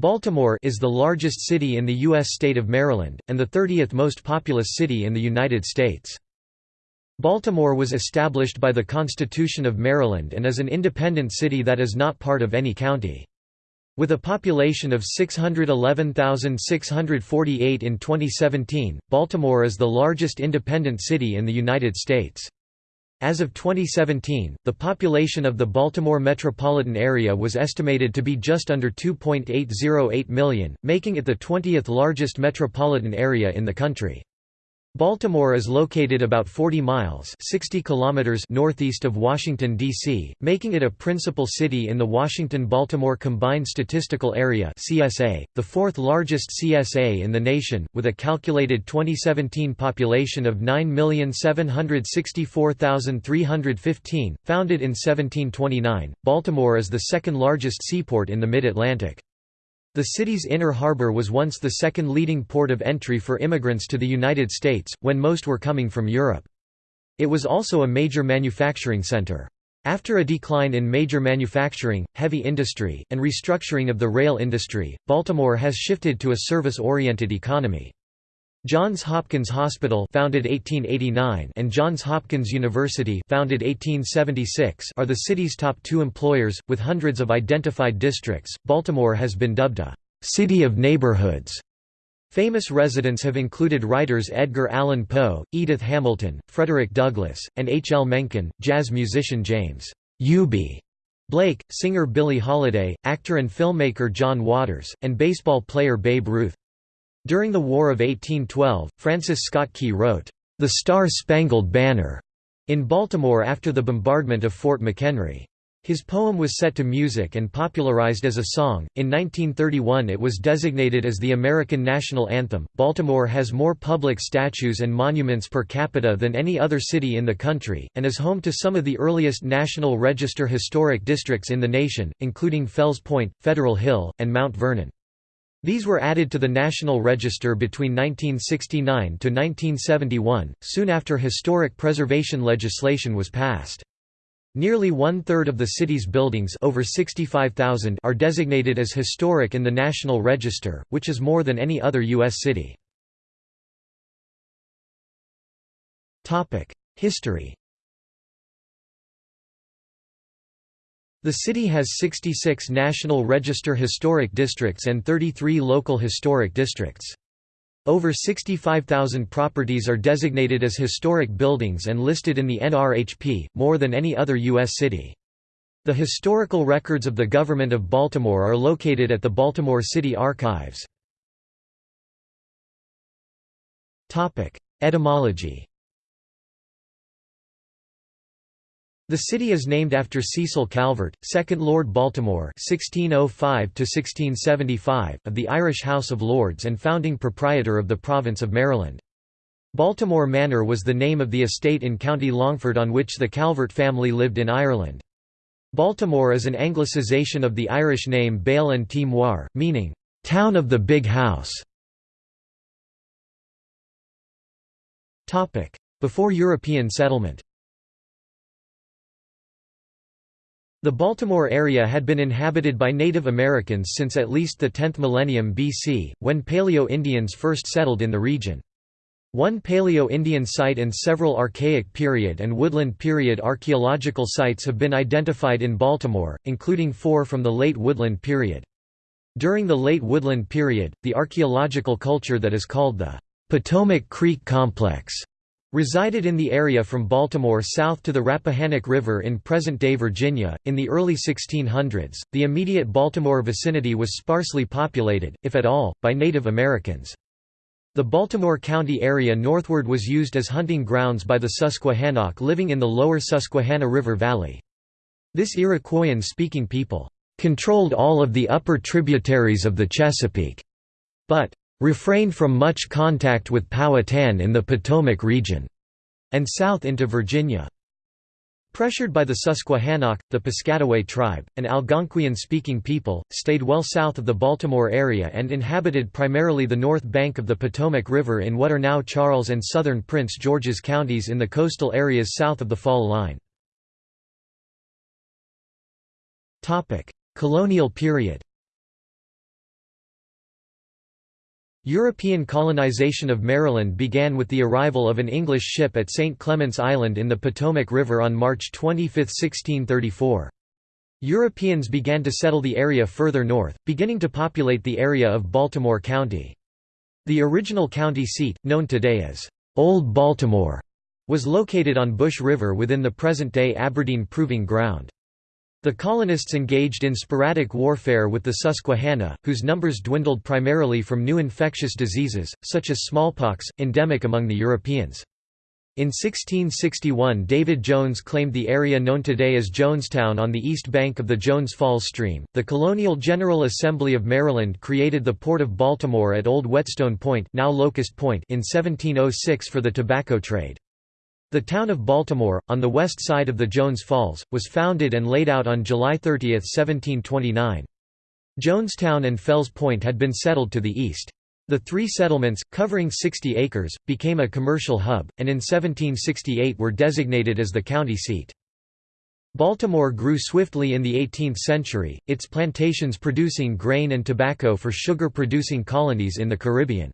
Baltimore is the largest city in the U.S. state of Maryland, and the 30th most populous city in the United States. Baltimore was established by the Constitution of Maryland and is an independent city that is not part of any county. With a population of 611,648 in 2017, Baltimore is the largest independent city in the United States. As of 2017, the population of the Baltimore metropolitan area was estimated to be just under 2.808 million, making it the 20th largest metropolitan area in the country. Baltimore is located about 40 miles 60 kilometers northeast of Washington, D.C., making it a principal city in the Washington-Baltimore Combined Statistical Area CSA, the fourth largest CSA in the nation, with a calculated 2017 population of 9,764,315. Founded in 1729, Baltimore is the second largest seaport in the Mid-Atlantic. The city's inner harbor was once the second leading port of entry for immigrants to the United States, when most were coming from Europe. It was also a major manufacturing center. After a decline in major manufacturing, heavy industry, and restructuring of the rail industry, Baltimore has shifted to a service-oriented economy. Johns Hopkins Hospital founded 1889 and Johns Hopkins University founded 1876 are the city's top two employers, with hundreds of identified districts. Baltimore has been dubbed a «city of neighborhoods». Famous residents have included writers Edgar Allan Poe, Edith Hamilton, Frederick Douglass, and H. L. Mencken, jazz musician James Eubie Blake, singer Billie Holiday, actor and filmmaker John Waters, and baseball player Babe Ruth. During the War of 1812, Francis Scott Key wrote, "'The Star-Spangled Banner' in Baltimore after the bombardment of Fort McHenry. His poem was set to music and popularized as a song. In 1931, it was designated as the American national anthem. Baltimore has more public statues and monuments per capita than any other city in the country, and is home to some of the earliest National Register historic districts in the nation, including Fells Point, Federal Hill, and Mount Vernon. These were added to the National Register between 1969 to 1971, soon after historic preservation legislation was passed. Nearly one-third of the city's buildings over 65,000 are designated as historic in the National Register, which is more than any other U.S. city. History The city has 66 National Register Historic Districts and 33 local historic districts. Over 65,000 properties are designated as historic buildings and listed in the NRHP, more than any other U.S. city. The historical records of the Government of Baltimore are located at the Baltimore City Archives. Etymology The city is named after Cecil Calvert, 2nd Lord Baltimore (1605–1675) of the Irish House of Lords and founding proprietor of the province of Maryland. Baltimore Manor was the name of the estate in County Longford on which the Calvert family lived in Ireland. Baltimore is an anglicization of the Irish name Baile an Tí Mhóir, meaning, "...town of the big house". Before European settlement The Baltimore area had been inhabited by Native Americans since at least the 10th millennium BC, when Paleo-Indians first settled in the region. One Paleo-Indian site and several Archaic period and Woodland period archaeological sites have been identified in Baltimore, including four from the late Woodland period. During the late Woodland period, the archaeological culture that is called the Potomac Creek Complex resided in the area from Baltimore south to the Rappahannock River in present-day Virginia. In the early 1600s, the immediate Baltimore vicinity was sparsely populated, if at all, by Native Americans. The Baltimore County area northward was used as hunting grounds by the Susquehannock living in the lower Susquehanna River Valley. This Iroquoian-speaking people controlled all of the upper tributaries of the Chesapeake, but refrained from much contact with Powhatan in the Potomac region, and south into Virginia. Pressured by the Susquehannock, the Piscataway tribe, an Algonquian-speaking people, stayed well south of the Baltimore area and inhabited primarily the north bank of the Potomac River in what are now Charles and southern Prince George's counties in the coastal areas south of the Fall Line. Colonial period European colonization of Maryland began with the arrival of an English ship at St. Clement's Island in the Potomac River on March 25, 1634. Europeans began to settle the area further north, beginning to populate the area of Baltimore County. The original county seat, known today as Old Baltimore, was located on Bush River within the present-day Aberdeen Proving Ground. The colonists engaged in sporadic warfare with the Susquehannock, whose numbers dwindled primarily from new infectious diseases, such as smallpox, endemic among the Europeans. In 1661 David Jones claimed the area known today as Jonestown on the east bank of the Jones Falls stream. The Colonial General Assembly of Maryland created the Port of Baltimore at Old Whetstone Point, now Locust Point in 1706 for the tobacco trade. The town of Baltimore, on the west side of the Jones Falls, was founded and laid out on July 30, 1729. Jonestown and Fells Point had been settled to the east. The three settlements, covering 60 acres, became a commercial hub, and in 1768 were designated as the county seat. Baltimore grew swiftly in the 18th century, its plantations producing grain and tobacco for sugar-producing colonies in the Caribbean.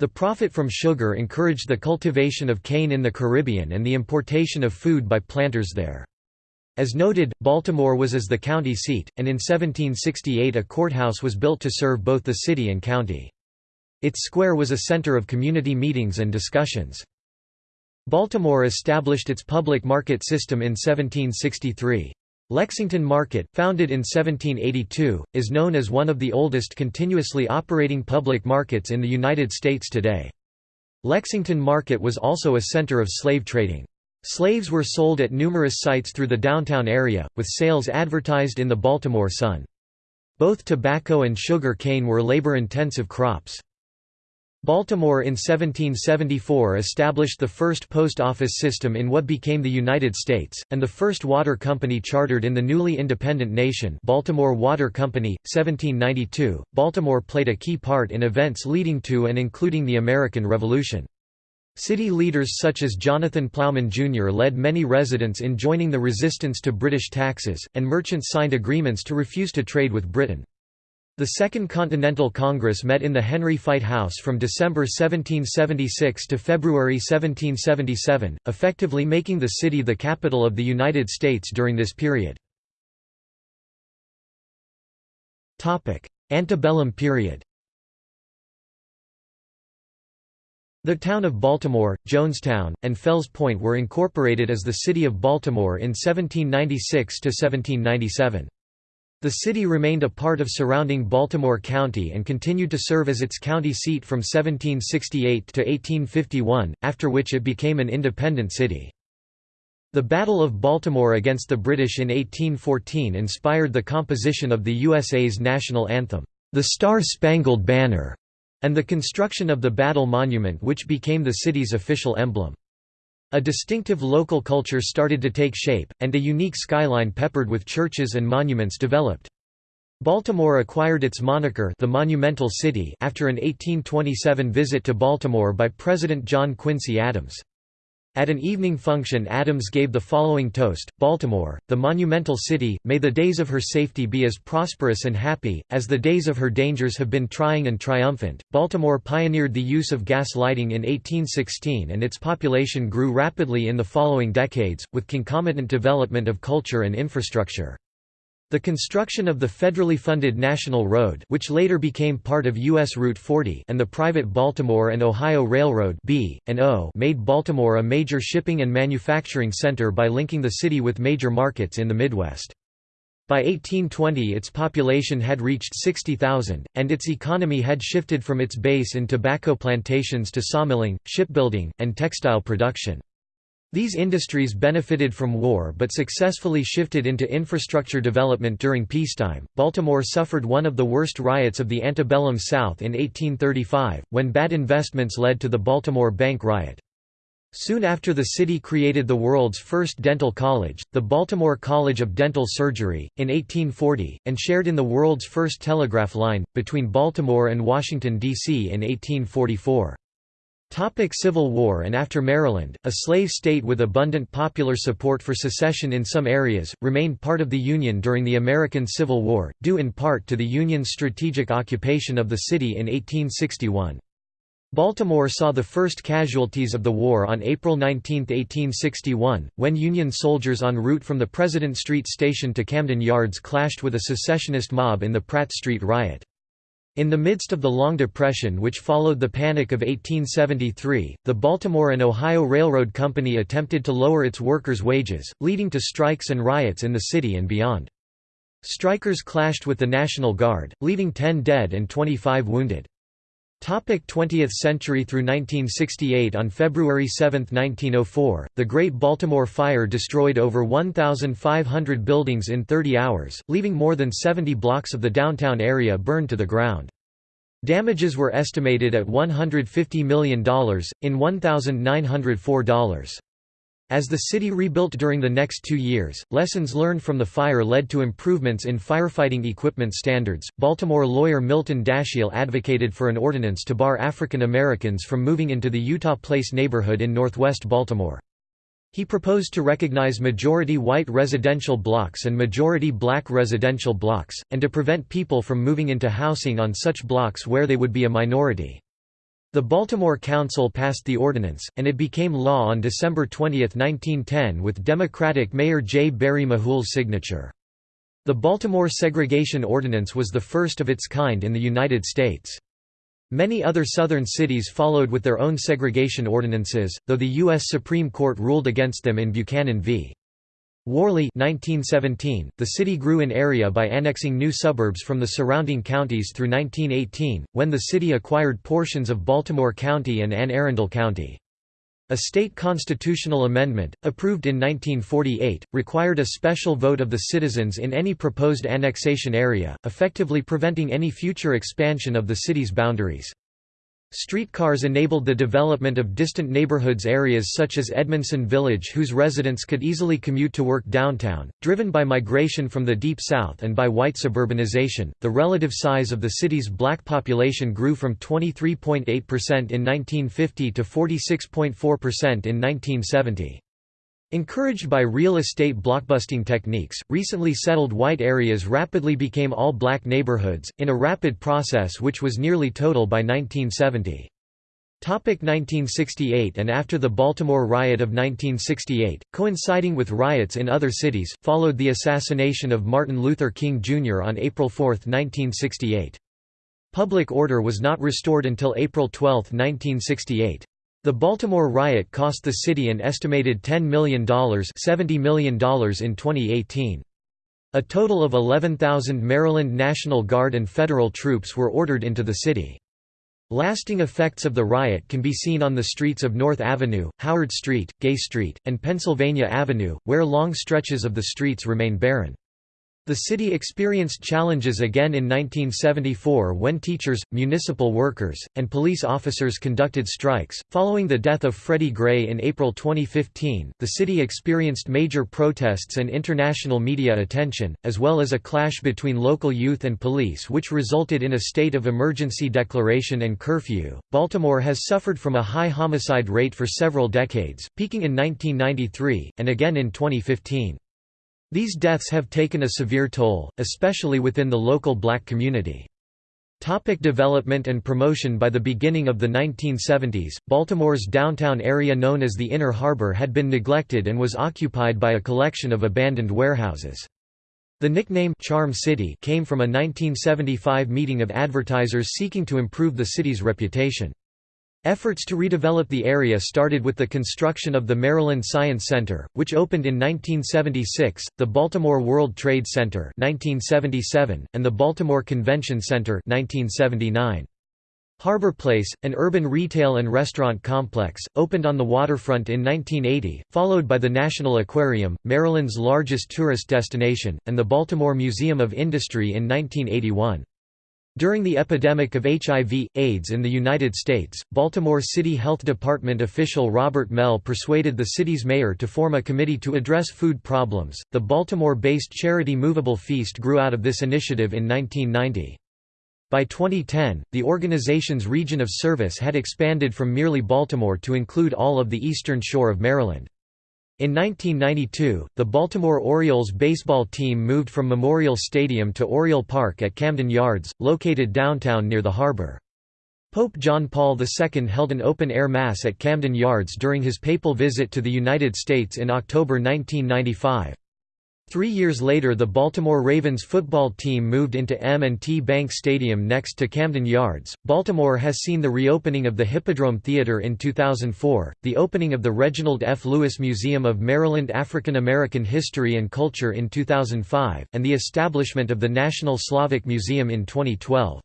The profit from sugar encouraged the cultivation of cane in the Caribbean and the importation of food by planters there. As noted, Baltimore was as the county seat, and in 1768 a courthouse was built to serve both the city and county. Its square was a center of community meetings and discussions. Baltimore established its public market system in 1763. Lexington Market, founded in 1782, is known as one of the oldest continuously operating public markets in the United States today. Lexington Market was also a center of slave trading. Slaves were sold at numerous sites through the downtown area, with sales advertised in the Baltimore Sun. Both tobacco and sugar cane were labor-intensive crops. Baltimore in 1774 established the first post office system in what became the United States, and the first water company chartered in the newly independent nation Baltimore Water Company, 1792. Baltimore played a key part in events leading to and including the American Revolution. City leaders such as Jonathan Plowman Jr. led many residents in joining the resistance to British taxes, and merchants signed agreements to refuse to trade with Britain. The Second Continental Congress met in the Henry Fite House from December 1776 to February 1777, effectively making the city the capital of the United States during this period. Antebellum period The town of Baltimore, Jonestown, and Fells Point were incorporated as the City of Baltimore in 1796–1797. The city remained a part of surrounding Baltimore County and continued to serve as its county seat from 1768 to 1851, after which it became an independent city. The Battle of Baltimore against the British in 1814 inspired the composition of the USA's national anthem, "'The Star-Spangled Banner' and the construction of the Battle Monument which became the city's official emblem. A distinctive local culture started to take shape, and a unique skyline peppered with churches and monuments developed. Baltimore acquired its moniker the Monumental City after an 1827 visit to Baltimore by President John Quincy Adams. At an evening function Adams gave the following toast, Baltimore, the monumental city, may the days of her safety be as prosperous and happy, as the days of her dangers have been trying and triumphant. Baltimore pioneered the use of gas lighting in 1816 and its population grew rapidly in the following decades, with concomitant development of culture and infrastructure. The construction of the federally funded National Road which later became part of U.S. Route 40 and the private Baltimore and Ohio Railroad B, and o made Baltimore a major shipping and manufacturing center by linking the city with major markets in the Midwest. By 1820 its population had reached 60,000, and its economy had shifted from its base in tobacco plantations to sawmilling, shipbuilding, and textile production. These industries benefited from war but successfully shifted into infrastructure development during peacetime. Baltimore suffered one of the worst riots of the antebellum South in 1835, when bad investments led to the Baltimore Bank riot. Soon after the city created the world's first dental college, the Baltimore College of Dental Surgery, in 1840, and shared in the world's first telegraph line, between Baltimore and Washington, D.C. in 1844. Topic Civil War and After Maryland, a slave state with abundant popular support for secession in some areas, remained part of the Union during the American Civil War, due in part to the Union's strategic occupation of the city in 1861. Baltimore saw the first casualties of the war on April 19, 1861, when Union soldiers en route from the President Street station to Camden Yards clashed with a secessionist mob in the Pratt Street riot. In the midst of the Long Depression which followed the Panic of 1873, the Baltimore and Ohio Railroad Company attempted to lower its workers' wages, leading to strikes and riots in the city and beyond. Strikers clashed with the National Guard, leaving 10 dead and 25 wounded. Topic 20th century through 1968 On February 7, 1904, the Great Baltimore Fire destroyed over 1,500 buildings in 30 hours, leaving more than 70 blocks of the downtown area burned to the ground. Damages were estimated at $150 million, in $1,904. As the city rebuilt during the next two years, lessons learned from the fire led to improvements in firefighting equipment standards. Baltimore lawyer Milton Dashiell advocated for an ordinance to bar African Americans from moving into the Eutaw Place neighborhood in northwest Baltimore. He proposed to recognize majority white residential blocks and majority black residential blocks, and to prevent people from moving into housing on such blocks where they would be a minority. The Baltimore Council passed the ordinance, and it became law on December 20, 1910 with Democratic Mayor J. Barry Mahool's signature. The Baltimore Segregation Ordinance was the first of its kind in the United States. Many other southern cities followed with their own segregation ordinances, though the U.S. Supreme Court ruled against them in Buchanan v. Warley 1917, the city grew in area by annexing new suburbs from the surrounding counties through 1918, when the city acquired portions of Baltimore County and Anne Arundel County. A state constitutional amendment, approved in 1948, required a special vote of the citizens in any proposed annexation area, effectively preventing any future expansion of the city's boundaries. Streetcars enabled the development of distant neighborhoods areas such as Edmondson Village whose residents could easily commute to work downtown. Driven by migration from the Deep South and by white suburbanization, the relative size of the city's black population grew from 23.8% in 1950 to 46.4% in 1970. Encouraged by real estate blockbusting techniques, recently settled white areas rapidly became all-black neighborhoods, in a rapid process which was nearly total by 1970. 1968 and after the Baltimore riot of 1968, coinciding with riots in other cities, followed the assassination of Martin Luther King Jr. on April 4, 1968. Public order was not restored until April 12, 1968. The Baltimore riot cost the city an estimated $10 million, $70 million in 2018. A total of 11,000 Maryland National Guard and federal troops were ordered into the city. Lasting effects of the riot can be seen on the streets of North Avenue, Howard Street, Gay Street, and Pennsylvania Avenue, where long stretches of the streets remain barren. The city experienced challenges again in 1974 when teachers, municipal workers, and police officers conducted strikes. Following the death of Freddie Gray in April 2015, the city experienced major protests and international media attention, as well as a clash between local youth and police, which resulted in a state of emergency declaration and curfew. Baltimore has suffered from a high homicide rate for several decades, peaking in 1993, and again in 2015. These deaths have taken a severe toll, especially within the local black community. Topic development and promotion By the beginning of the 1970s, Baltimore's downtown area known as the Inner Harbor had been neglected and was occupied by a collection of abandoned warehouses. The nickname Charm City came from a 1975 meeting of advertisers seeking to improve the city's reputation. Efforts to redevelop the area started with the construction of the Maryland Science Center, which opened in 1976, the Baltimore World Trade Center 1977, and the Baltimore Convention Center 1979. Harbor Place, an urban retail and restaurant complex, opened on the waterfront in 1980, followed by the National Aquarium, Maryland's largest tourist destination, and the Baltimore Museum of Industry in 1981. During the epidemic of HIV, AIDS in the United States, Baltimore City Health Department official Robert Mehl persuaded the city's mayor to form a committee to address food problems. The Baltimore based charity Movable Feast grew out of this initiative in 1990. By 2010, the organization's region of service had expanded from merely Baltimore to include all of the eastern shore of Maryland. In 1992, the Baltimore Orioles baseball team moved from Memorial Stadium to Oriole Park at Camden Yards, located downtown near the harbor. Pope John Paul II held an open-air Mass at Camden Yards during his papal visit to the United States in October 1995. Three years later the Baltimore Ravens football team moved into M&T Bank Stadium next to Camden Yards. Baltimore has seen the reopening of the Hippodrome Theater in 2004, the opening of the Reginald F. Lewis Museum of Maryland African American History and Culture in 2005, and the establishment of the National Slavic Museum in 2012.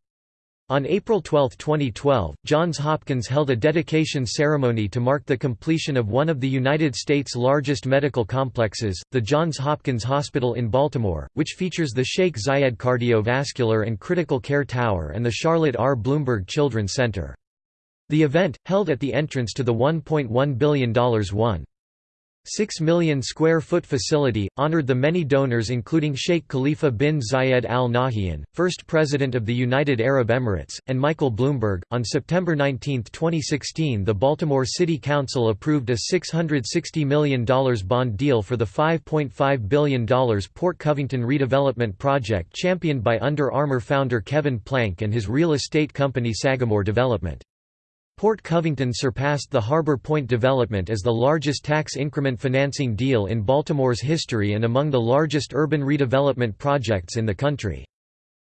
On April 12, 2012, Johns Hopkins held a dedication ceremony to mark the completion of one of the United States' largest medical complexes, the Johns Hopkins Hospital in Baltimore, which features the Sheikh Zayed Cardiovascular and Critical Care Tower and the Charlotte R. Bloomberg Children's Center. The event, held at the entrance to the $1.1 billion 1. 6 million square foot facility, honored the many donors including Sheikh Khalifa bin Zayed Al Nahyan, first president of the United Arab Emirates, and Michael Bloomberg. On September 19, 2016, the Baltimore City Council approved a $660 million bond deal for the $5.5 billion Port Covington redevelopment project championed by Under Armour founder Kevin Plank and his real estate company Sagamore Development. Port Covington surpassed the Harbor Point development as the largest tax increment financing deal in Baltimore's history and among the largest urban redevelopment projects in the country.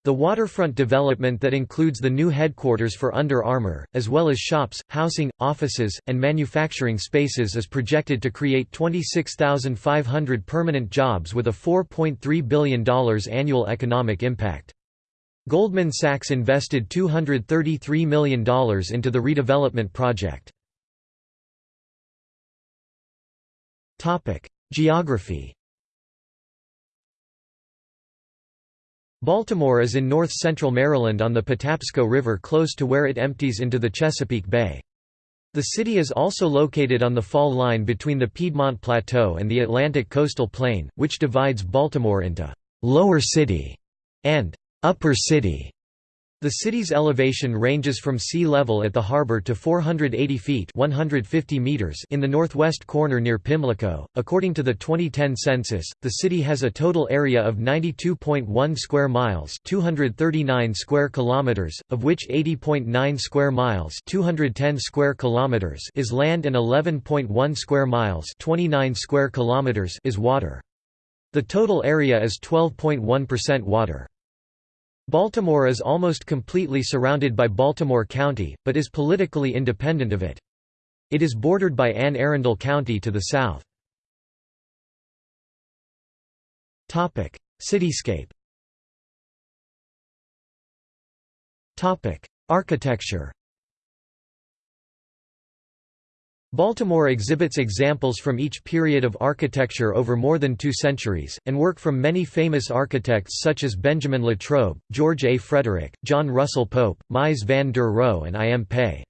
The waterfront development that includes the new headquarters for Under Armour, as well as shops, housing, offices, and manufacturing spaces is projected to create 26,500 permanent jobs with a $4.3 billion annual economic impact. Goldman Sachs invested $233 million into the redevelopment project. Geography Baltimore is in north-central Maryland on the Patapsco River close to where it empties into the Chesapeake Bay. The city is also located on the fall line between the Piedmont Plateau and the Atlantic Coastal Plain, which divides Baltimore into «Lower City» and Upper City the city's elevation ranges from sea level at the harbor to 480 feet 150 meters in the northwest corner near Pimlico. According to the 2010 census, the city has a total area of 92.1 square miles 239 square kilometers, of which 80.9 square miles 210 square kilometers is land and 11.1 square miles 29 square kilometers is water. The total area is 12.1% water. Baltimore is almost completely surrounded by Baltimore County, but is politically independent of it. It is bordered by Anne Arundel County to the south. Cityscape Architecture Baltimore exhibits examples from each period of architecture over more than two centuries, and work from many famous architects such as Benjamin Latrobe, George A. Frederick, John Russell Pope, Mies van der Rohe and I. M. Pei.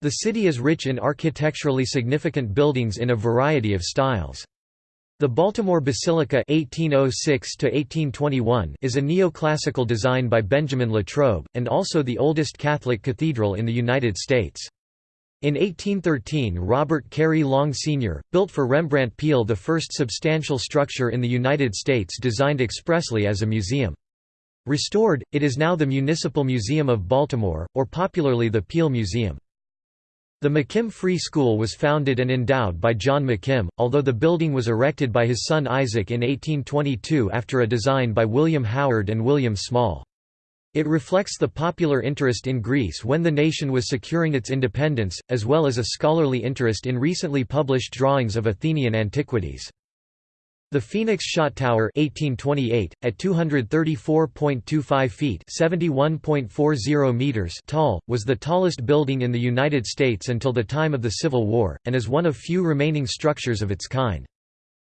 The city is rich in architecturally significant buildings in a variety of styles. The Baltimore Basilica 1806 is a neoclassical design by Benjamin Latrobe, and also the oldest Catholic cathedral in the United States. In 1813 Robert Carey Long Sr., built for Rembrandt Peale the first substantial structure in the United States designed expressly as a museum. Restored, it is now the Municipal Museum of Baltimore, or popularly the Peale Museum. The McKim Free School was founded and endowed by John McKim, although the building was erected by his son Isaac in 1822 after a design by William Howard and William Small. It reflects the popular interest in Greece when the nation was securing its independence, as well as a scholarly interest in recently published drawings of Athenian antiquities. The Phoenix Shot Tower 1828, at 234.25 feet meters tall, was the tallest building in the United States until the time of the Civil War, and is one of few remaining structures of its kind.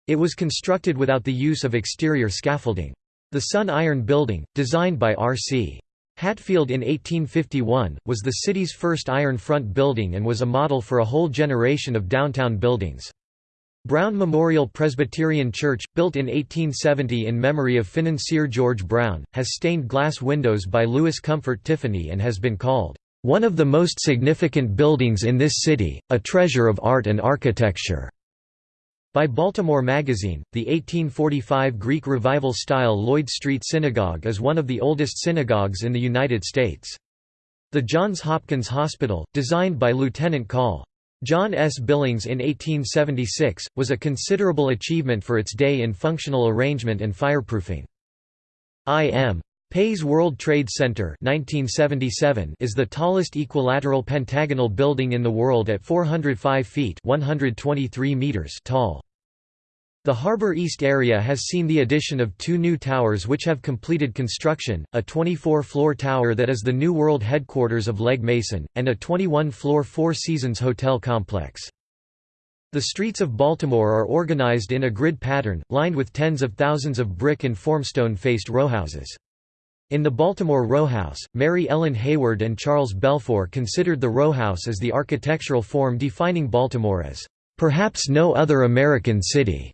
It was constructed without the use of exterior scaffolding. The Sun Iron Building, designed by R.C. Hatfield in 1851, was the city's first iron front building and was a model for a whole generation of downtown buildings. Brown Memorial Presbyterian Church, built in 1870 in memory of financier George Brown, has stained glass windows by Louis Comfort Tiffany and has been called, "...one of the most significant buildings in this city, a treasure of art and architecture." By Baltimore Magazine, the 1845 Greek Revival-style Lloyd Street Synagogue is one of the oldest synagogues in the United States. The Johns Hopkins Hospital, designed by Lieutenant Col. John S. Billings in 1876, was a considerable achievement for its day in functional arrangement and fireproofing. I.M. Pei's World Trade Center 1977 is the tallest equilateral pentagonal building in the world at 405 feet 123 meters tall. The Harbor East area has seen the addition of two new towers which have completed construction, a 24-floor tower that is the New World headquarters of Legg Mason, and a 21-floor Four Seasons hotel complex. The streets of Baltimore are organized in a grid pattern, lined with tens of thousands of brick and formstone-faced rowhouses. In the Baltimore rowhouse, Mary Ellen Hayward and Charles Belfoure considered the rowhouse as the architectural form defining Baltimore as, "...perhaps no other American city."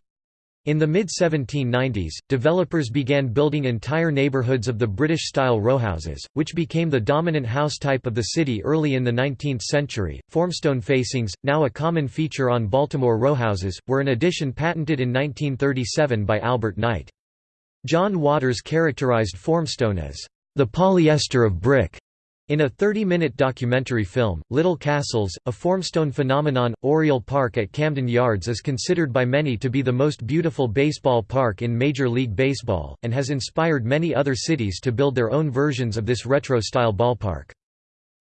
In the mid-1790s, developers began building entire neighborhoods of the British-style rowhouses, which became the dominant house type of the city early in the 19th century. Formstone facings, now a common feature on Baltimore rowhouses, were an addition patented in 1937 by Albert Knight. John Waters characterized formstone as, "...the polyester of brick." In a 30-minute documentary film, Little Castles, a formstone phenomenon, Oriole Park at Camden Yards is considered by many to be the most beautiful baseball park in Major League Baseball, and has inspired many other cities to build their own versions of this retro-style ballpark.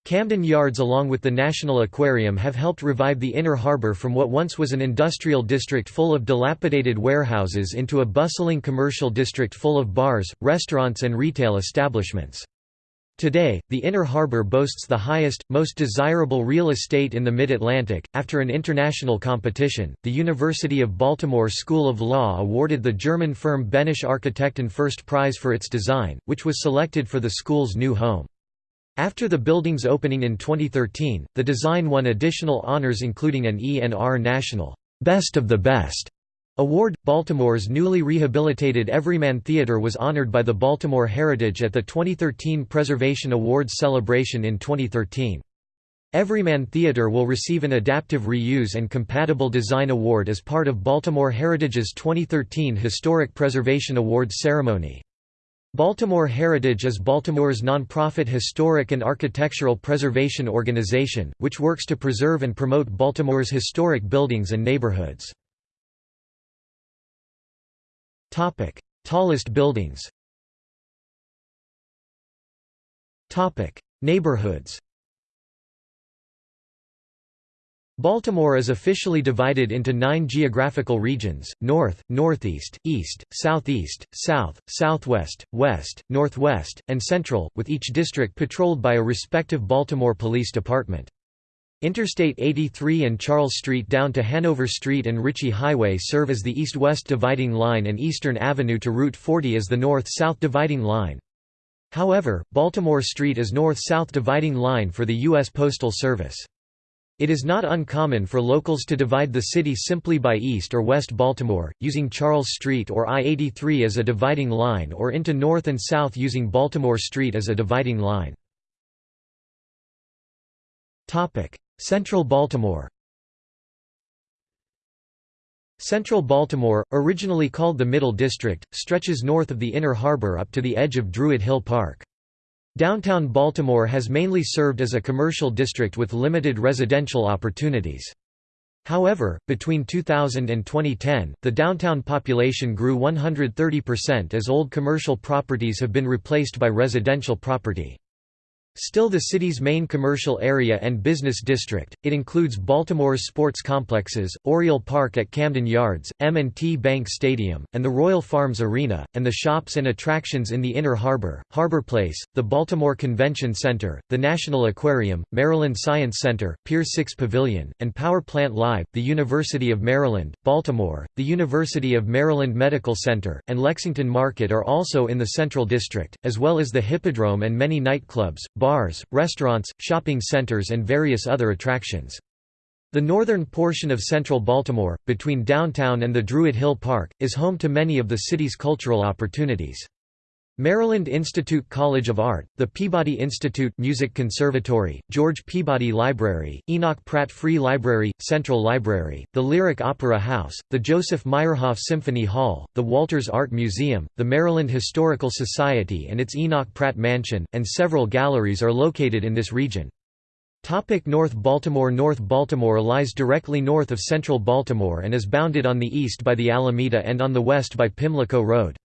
Camden Yards along with the National Aquarium have helped revive the Inner Harbor from what once was an industrial district full of dilapidated warehouses into a bustling commercial district full of bars, restaurants and retail establishments. Today, the Inner Harbor boasts the highest, most desirable real estate in the Mid-Atlantic. After an international competition, the University of Baltimore School of Law awarded the German firm Behnisch Architekten first prize for its design, which was selected for the school's new home. After the building's opening in 2013, the design won additional honors including an ENR National Best of the Best award. Baltimore's newly rehabilitated Everyman Theater was honored by the Baltimore Heritage at the 2013 Preservation Awards celebration in 2013. Everyman Theater will receive an Adaptive Reuse and Compatible Design Award as part of Baltimore Heritage's 2013 Historic Preservation Awards ceremony. Baltimore Heritage is Baltimore's nonprofit historic and architectural preservation organization, which works to preserve and promote Baltimore's historic buildings and neighborhoods. Tallest buildings. Neighborhoods Baltimore is officially divided into nine geographical regions, north, northeast, east, southeast, south, southwest, west, northwest, and central, with each district patrolled by a respective Baltimore Police Department. Interstate 83 and Charles Street down to Hanover Street and Ritchie Highway serve as the east-west dividing line and Eastern Avenue to Route 40 as the north-south dividing line. However, Baltimore Street is north-south dividing line for the U.S. Postal Service. It is not uncommon for locals to divide the city simply by East or West Baltimore, using Charles Street or I-83 as a dividing line or into North and South using Baltimore Street as a dividing line. Central Baltimore Central Baltimore, originally called the Middle District, stretches north of the Inner Harbor up to the edge of Druid Hill Park. Downtown Baltimore has mainly served as a commercial district with limited residential opportunities. However, between 2000 and 2010, the downtown population grew 130% as old commercial properties have been replaced by residential property. Still the city's main commercial area and business district, it includes Baltimore's sports complexes, Oriole Park at Camden Yards, M&T Bank Stadium, and the Royal Farms Arena, and the shops and attractions in the Inner Harbor, Harbor Place, the Baltimore Convention Center, the National Aquarium, Maryland Science Center, Pier 6 Pavilion, and Power Plant Live, the University of Maryland, Baltimore, the University of Maryland Medical Center, and Lexington Market are also in the Central District, as well as the Hippodrome and many nightclubs, bars, restaurants, shopping centers and various other attractions. The northern portion of central Baltimore, between downtown and the Druid Hill Park, is home to many of the city's cultural opportunities. Maryland Institute College of Art, the Peabody Institute Music Conservatory, George Peabody Library, Enoch Pratt Free Library, Central Library, the Lyric Opera House, the Joseph Meyerhoff Symphony Hall, the Walters Art Museum, the Maryland Historical Society and its Enoch Pratt Mansion, and several galleries are located in this region. Topic North Baltimore North Baltimore lies directly north of central Baltimore and is bounded on the east by the Alameda and on the west by Pimlico Road.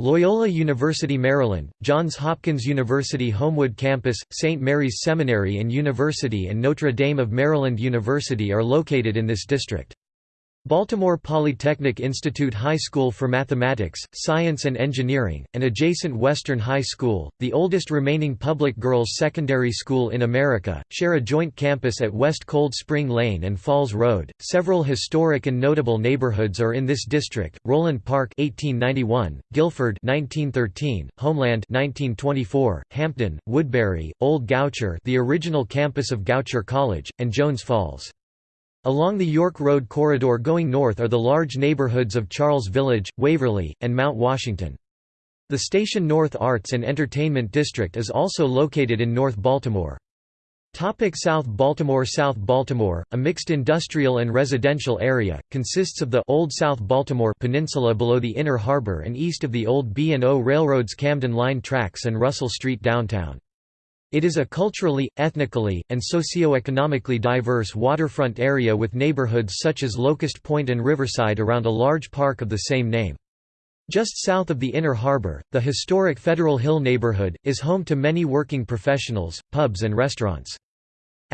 Loyola University Maryland, Johns Hopkins University Homewood Campus, St. Mary's Seminary and University and Notre Dame of Maryland University are located in this district. Baltimore Polytechnic Institute High School for Mathematics, Science and Engineering, and adjacent Western High School, the oldest remaining public girls' secondary school in America, share a joint campus at West Cold Spring Lane and Falls Road. Several historic and notable neighborhoods are in this district: Roland Park (1891), Guilford (1913), Homeland (1924), Hampden, Woodberry, Old Goucher, the original campus of Goucher College, and Jones Falls. Along the York Road corridor going north are the large neighborhoods of Charles Village, Waverly, and Mount Washington. The Station North Arts and Entertainment District is also located in North Baltimore. Topic South Baltimore South Baltimore, a mixed industrial and residential area, consists of the Old South Baltimore Peninsula below the Inner Harbor and east of the old B&O Railroad's Camden Line tracks and Russell Street downtown. It is a culturally, ethnically, and socio-economically diverse waterfront area with neighborhoods such as Locust Point and Riverside around a large park of the same name. Just south of the Inner Harbor, the historic Federal Hill neighborhood, is home to many working professionals, pubs and restaurants.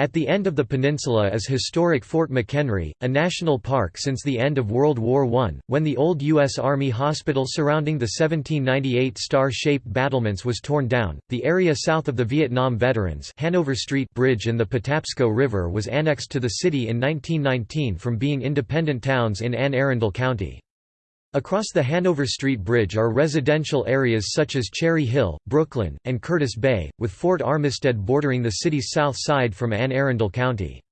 At the end of the peninsula is historic Fort McHenry, a national park since the end of World War I, when the old U.S. Army hospital surrounding the 1798 star-shaped battlements was torn down. The area south of the Vietnam Veterans Hanover Street Bridge and the Patapsco River was annexed to the city in 1919 from being independent towns in Anne Arundel County. Across the Hanover Street Bridge are residential areas such as Cherry Hill, Brooklyn, and Curtis Bay, with Fort Armistead bordering the city's south side from Anne Arundel County.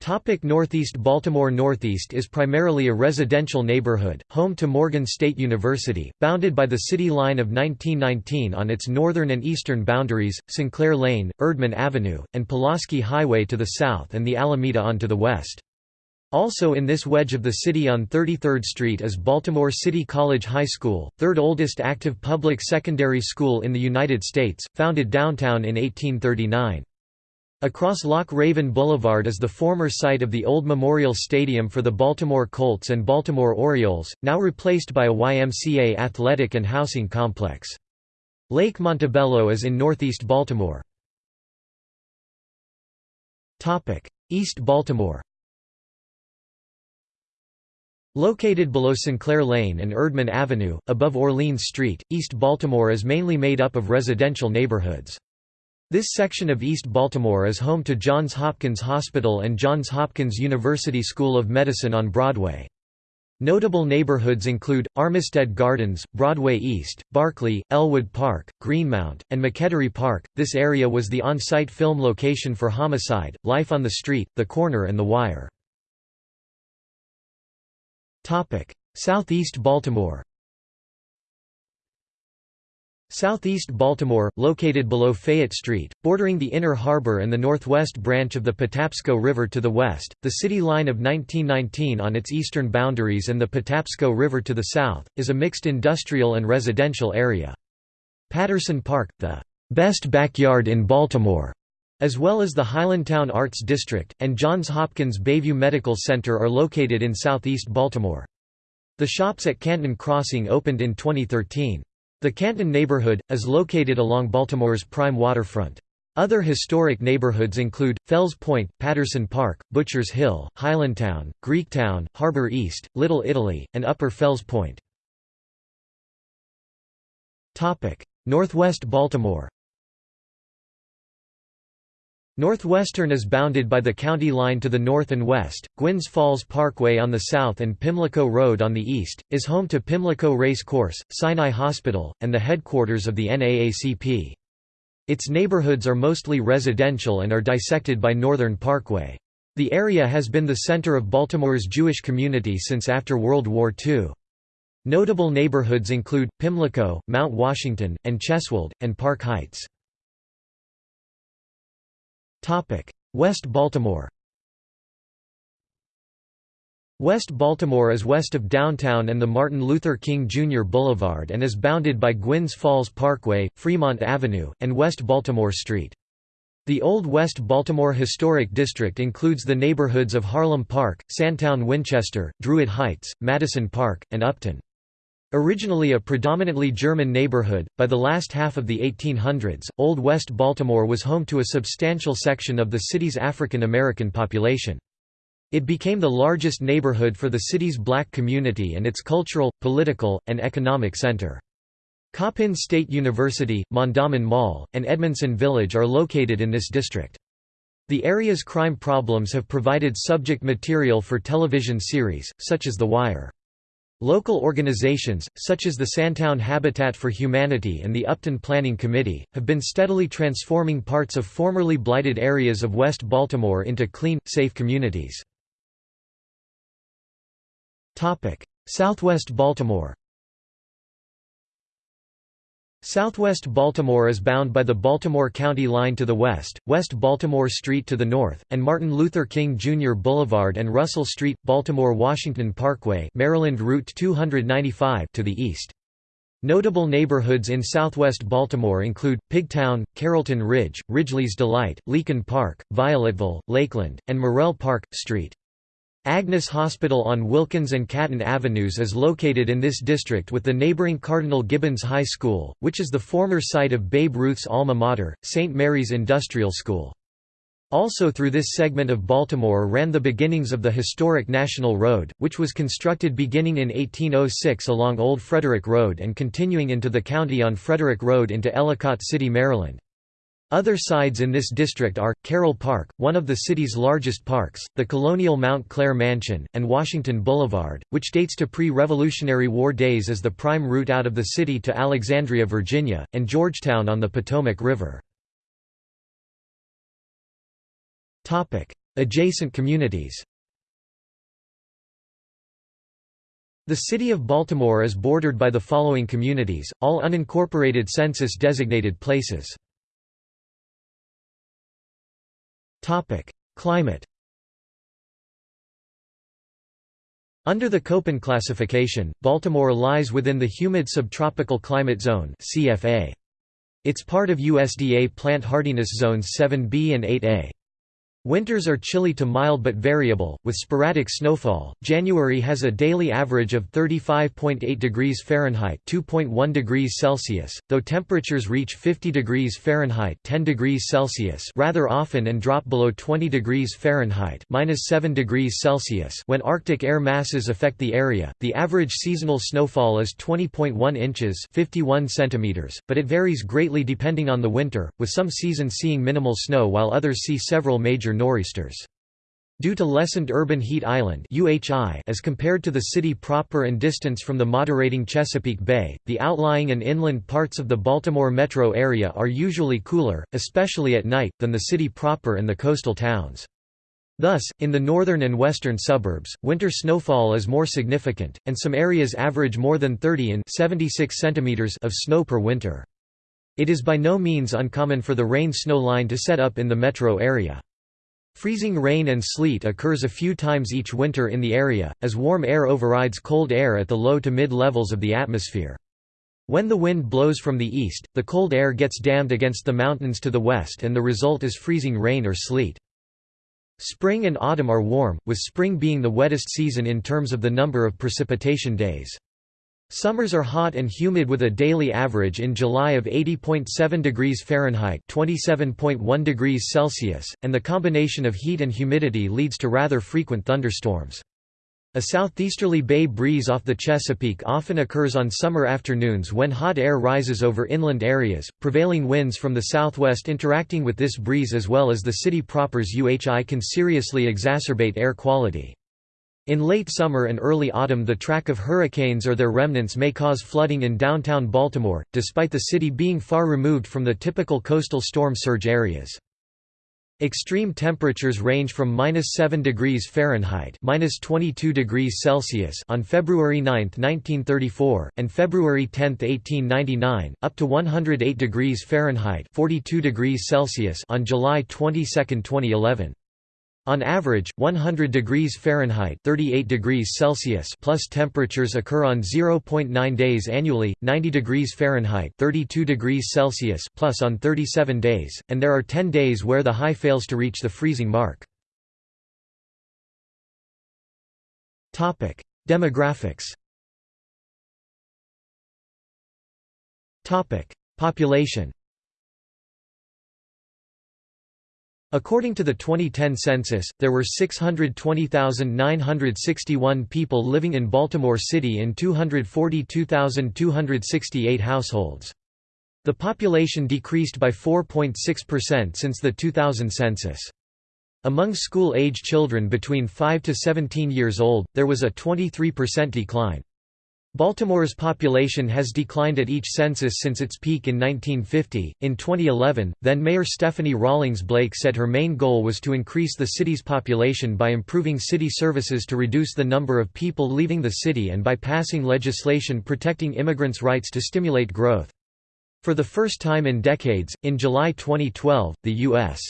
Topic Northeast Baltimore Northeast is primarily a residential neighborhood, home to Morgan State University, bounded by the city line of 1919 on its northern and eastern boundaries, Sinclair Lane, Erdman Avenue, and Pulaski Highway to the south and the Alameda on to the west. Also in this wedge of the city on 33rd Street is Baltimore City College High School, third oldest active public secondary school in the United States, founded downtown in 1839. Across Loch Raven Boulevard is the former site of the old Memorial Stadium for the Baltimore Colts and Baltimore Orioles, now replaced by a YMCA athletic and housing complex. Lake Montebello is in northeast Baltimore. East Baltimore Located below Sinclair Lane and Erdman Avenue, above Orleans Street, East Baltimore is mainly made up of residential neighborhoods. This section of East Baltimore is home to Johns Hopkins Hospital and Johns Hopkins University School of Medicine on Broadway. Notable neighborhoods include, Armistead Gardens, Broadway East, Barclay, Ellwood Park, Greenmount, and McElderry Park. This area was the on-site film location for Homicide, Life on the Street, The Corner and The Wire. Southeast Baltimore Southeast Baltimore, located below Fayette Street, bordering the Inner Harbor and the northwest branch of the Patapsco River to the west, the city line of 1919 on its eastern boundaries and the Patapsco River to the south, is a mixed industrial and residential area. Patterson Park, the best backyard in Baltimore, as well as the Highlandtown Arts District, and Johns Hopkins Bayview Medical Center are located in southeast Baltimore. The shops at Canton Crossing opened in 2013. The Canton neighborhood, is located along Baltimore's prime waterfront. Other historic neighborhoods include, Fells Point, Patterson Park, Butchers Hill, Highlandtown, Greektown, Harbor East, Little Italy, and Upper Fells Point. Northwest Baltimore Northwestern is bounded by the county line to the north and west, Gwynns Falls Parkway on the south and Pimlico Road on the east, is home to Pimlico Race Course, Sinai Hospital, and the headquarters of the NAACP. Its neighborhoods are mostly residential and are dissected by Northern Parkway. The area has been the center of Baltimore's Jewish community since after World War II. Notable neighborhoods include, Pimlico, Mount Washington, and Cheswolde, and Park Heights. West Baltimore West Baltimore is west of downtown and the Martin Luther King Jr. Boulevard and is bounded by Gwynns Falls Parkway, Fremont Avenue, and West Baltimore Street. The Old West Baltimore Historic District includes the neighborhoods of Harlem Park, Sandtown Winchester, Druid Heights, Madison Park, and Upton. Originally a predominantly German neighborhood, by the last half of the 1800s, Old West Baltimore was home to a substantial section of the city's African American population. It became the largest neighborhood for the city's black community and its cultural, political, and economic center. Coppin State University, Mondawmin Mall, and Edmondson Village are located in this district. The area's crime problems have provided subject material for television series, such as The Wire. Local organizations, such as the Sandtown Habitat for Humanity and the Upton Planning Committee, have been steadily transforming parts of formerly blighted areas of West Baltimore into clean, safe communities. Southwest Baltimore Southwest Baltimore is bound by the Baltimore County line to the west, West Baltimore Street to the north, and Martin Luther King Jr. Boulevard and Russell Street, Baltimore-Washington Parkway Maryland Route 295 to the east. Notable neighborhoods in southwest Baltimore include, Pigtown, Carrollton Ridge, Ridgely's Delight, Leakin Park, Violetville, Lakeland, and Morrell Park, Street. Agnes Hospital on Wilkens and Caton Avenues is located in this district with the neighboring Cardinal Gibbons High School, which is the former site of Babe Ruth's alma mater, St. Mary's Industrial School. Also through this segment of Baltimore ran the beginnings of the historic National Road, which was constructed beginning in 1806 along Old Frederick Road and continuing into the county on Frederick Road into Ellicott City, Maryland. Other sides in this district are, Carroll Park, one of the city's largest parks, the colonial Mount Clare Mansion, and Washington Boulevard, which dates to pre-Revolutionary War days as the prime route out of the city to Alexandria, Virginia, and Georgetown on the Potomac River. Adjacent communities The city of Baltimore is bordered by the following communities, all unincorporated census-designated places. Climate Under the Köppen classification, Baltimore lies within the humid subtropical climate zone CFA. It's part of USDA plant hardiness zones 7B and 8A. Winters are chilly to mild but variable, with sporadic snowfall. January has a daily average of 35.8 degrees Fahrenheit (2.1 degrees Celsius), though temperatures reach 50 degrees Fahrenheit (10 degrees Celsius) rather often and drop below 20 degrees Fahrenheit (-7 degrees Celsius) when Arctic air masses affect the area. The average seasonal snowfall is 20.1 inches (51 centimeters), but it varies greatly depending on the winter, with some seasons seeing minimal snow while others see several major nor'easters. Due to lessened urban heat island UHI as compared to the city proper and distance from the moderating Chesapeake Bay, the outlying and inland parts of the Baltimore metro area are usually cooler, especially at night, than the city proper and the coastal towns. Thus, in the northern and western suburbs, winter snowfall is more significant, and some areas average more than 30 in 76 centimeters of snow per winter. It is by no means uncommon for the rain-snow line to set up in the metro area. Freezing rain and sleet occurs a few times each winter in the area, as warm air overrides cold air at the low to mid levels of the atmosphere. When the wind blows from the east, the cold air gets dammed against the mountains to the west and the result is freezing rain or sleet. Spring and autumn are warm, with spring being the wettest season in terms of the number of precipitation days. Summers are hot and humid with a daily average in July of 80.7 degrees Fahrenheit (27.1 degrees Celsius), and the combination of heat and humidity leads to rather frequent thunderstorms. A southeasterly bay breeze off the Chesapeake often occurs on summer afternoons when hot air rises over inland areas, prevailing winds from the southwest interacting with this breeze as well as the city proper's UHI can seriously exacerbate air quality. In late summer and early autumn the track of hurricanes or their remnants may cause flooding in downtown Baltimore, despite the city being far removed from the typical coastal storm surge areas. Extreme temperatures range from minus 7 degrees Fahrenheit minus 22 degrees Celsius on February 9, 1934, and February 10, 1899, up to 108 degrees Fahrenheit 42 degrees Celsius on July 22, 2011. On average, 100 degrees Fahrenheit 38 degrees Celsius plus temperatures occur on 0.9 days annually, 90 degrees Fahrenheit 32 degrees Celsius plus on 37 days, and there are 10 days where the high fails to reach the freezing mark. Demographics Population According to the 2010 census, there were 620,961 people living in Baltimore City in 242,268 households. The population decreased by 4.6% since the 2000 census. Among school-age children between 5 to 17 years old, there was a 23% decline. Baltimore's population has declined at each census since its peak in 1950. In 2011, then Mayor Stephanie Rawlings Blake said her main goal was to increase the city's population by improving city services to reduce the number of people leaving the city and by passing legislation protecting immigrants' rights to stimulate growth. For the first time in decades, in July 2012, the U.S.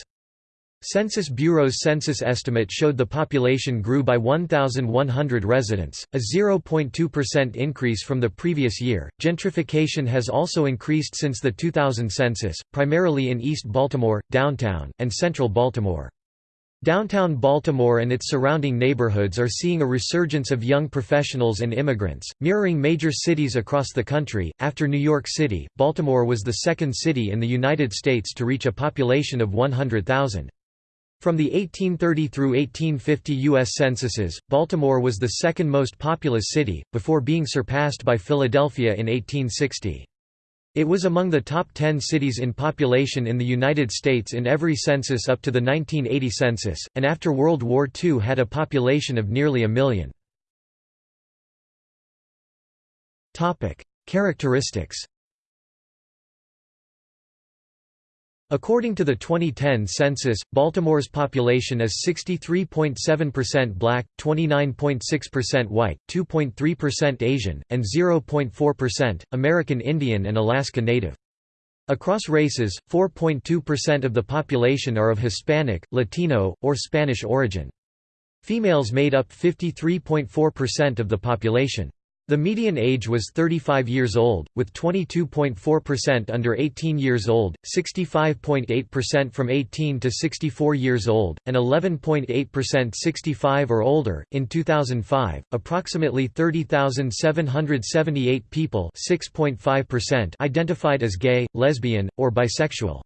Census Bureau's census estimate showed the population grew by 1,100 residents, a 0.2% increase from the previous year. Gentrification has also increased since the 2000 census, primarily in East Baltimore, downtown, and central Baltimore. Downtown Baltimore and its surrounding neighborhoods are seeing a resurgence of young professionals and immigrants, mirroring major cities across the country. After New York City, Baltimore was the second city in the United States to reach a population of 100,000. From the 1830 through 1850 U.S. censuses, Baltimore was the second most populous city, before being surpassed by Philadelphia in 1860. It was among the top 10 cities in population in the United States in every census up to the 1980 census, and after World War II had a population of nearly a million. Characteristics According to the 2010 census, Baltimore's population is 63.7% black, 29.6% white, 2.3% Asian, and 0.4% American Indian and Alaska Native. Across races, 4.2% of the population are of Hispanic, Latino, or Spanish origin. Females made up 53.4% of the population. The median age was 35 years old, with 22.4% under 18 years old, 65.8% from 18 to 64 years old, and 11.8% 65 or older. In 2005, approximately 30,778 people (6.5%) identified as gay, lesbian, or bisexual.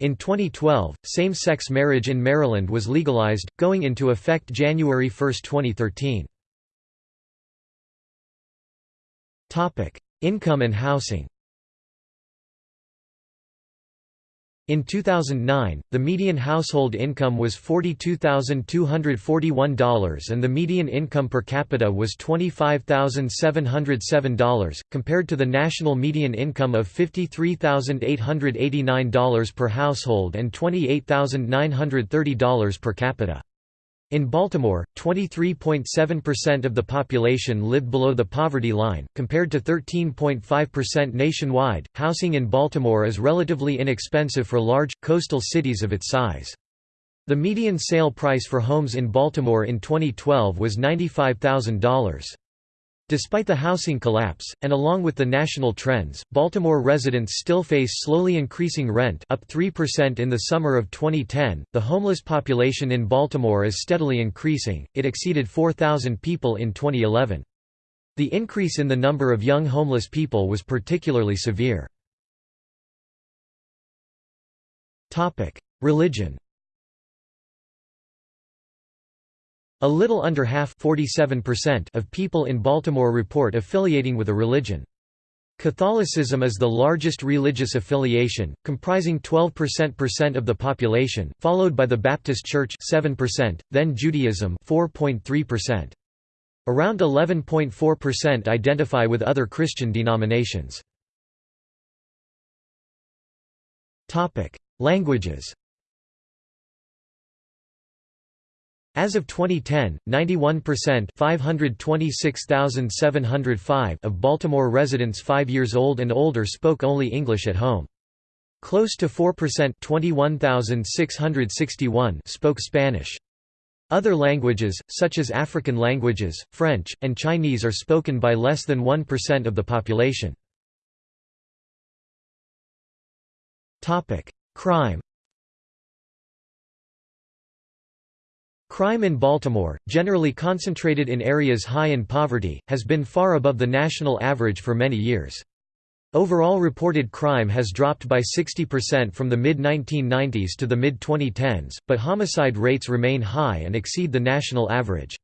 In 2012, same-sex marriage in Maryland was legalized, going into effect January 1, 2013. Income and housing In 2009, the median household income was $42,241 and the median income per capita was $25,707, compared to the national median income of $53,889 per household and $28,930 per capita. In Baltimore, 23.7% of the population lived below the poverty line, compared to 13.5% nationwide. Housing in Baltimore is relatively inexpensive for large, coastal cities of its size. The median sale price for homes in Baltimore in 2012 was $95,000. Despite the housing collapse, and along with the national trends, Baltimore residents still face slowly increasing rent up 3% in the summer of 2010. The homeless population in Baltimore is steadily increasing, it exceeded 4,000 people in 2011. The increase in the number of young homeless people was particularly severe. Religion A little under half of people in Baltimore report affiliating with a religion. Catholicism is the largest religious affiliation, comprising 12% of the population, followed by the Baptist Church 7%, then Judaism 4.3%. Around 11.4% identify with other Christian denominations. Languages As of 2010, 91% 526,705 of Baltimore residents 5 years old and older spoke only English at home. Close to 4% 21,661 spoke Spanish. Other languages, such as African languages, French, and Chinese are spoken by less than 1% of the population. Crime Crime in Baltimore, generally concentrated in areas high in poverty, has been far above the national average for many years. Overall reported crime has dropped by 60% from the mid-1990s to the mid-2010s, but homicide rates remain high and exceed the national average.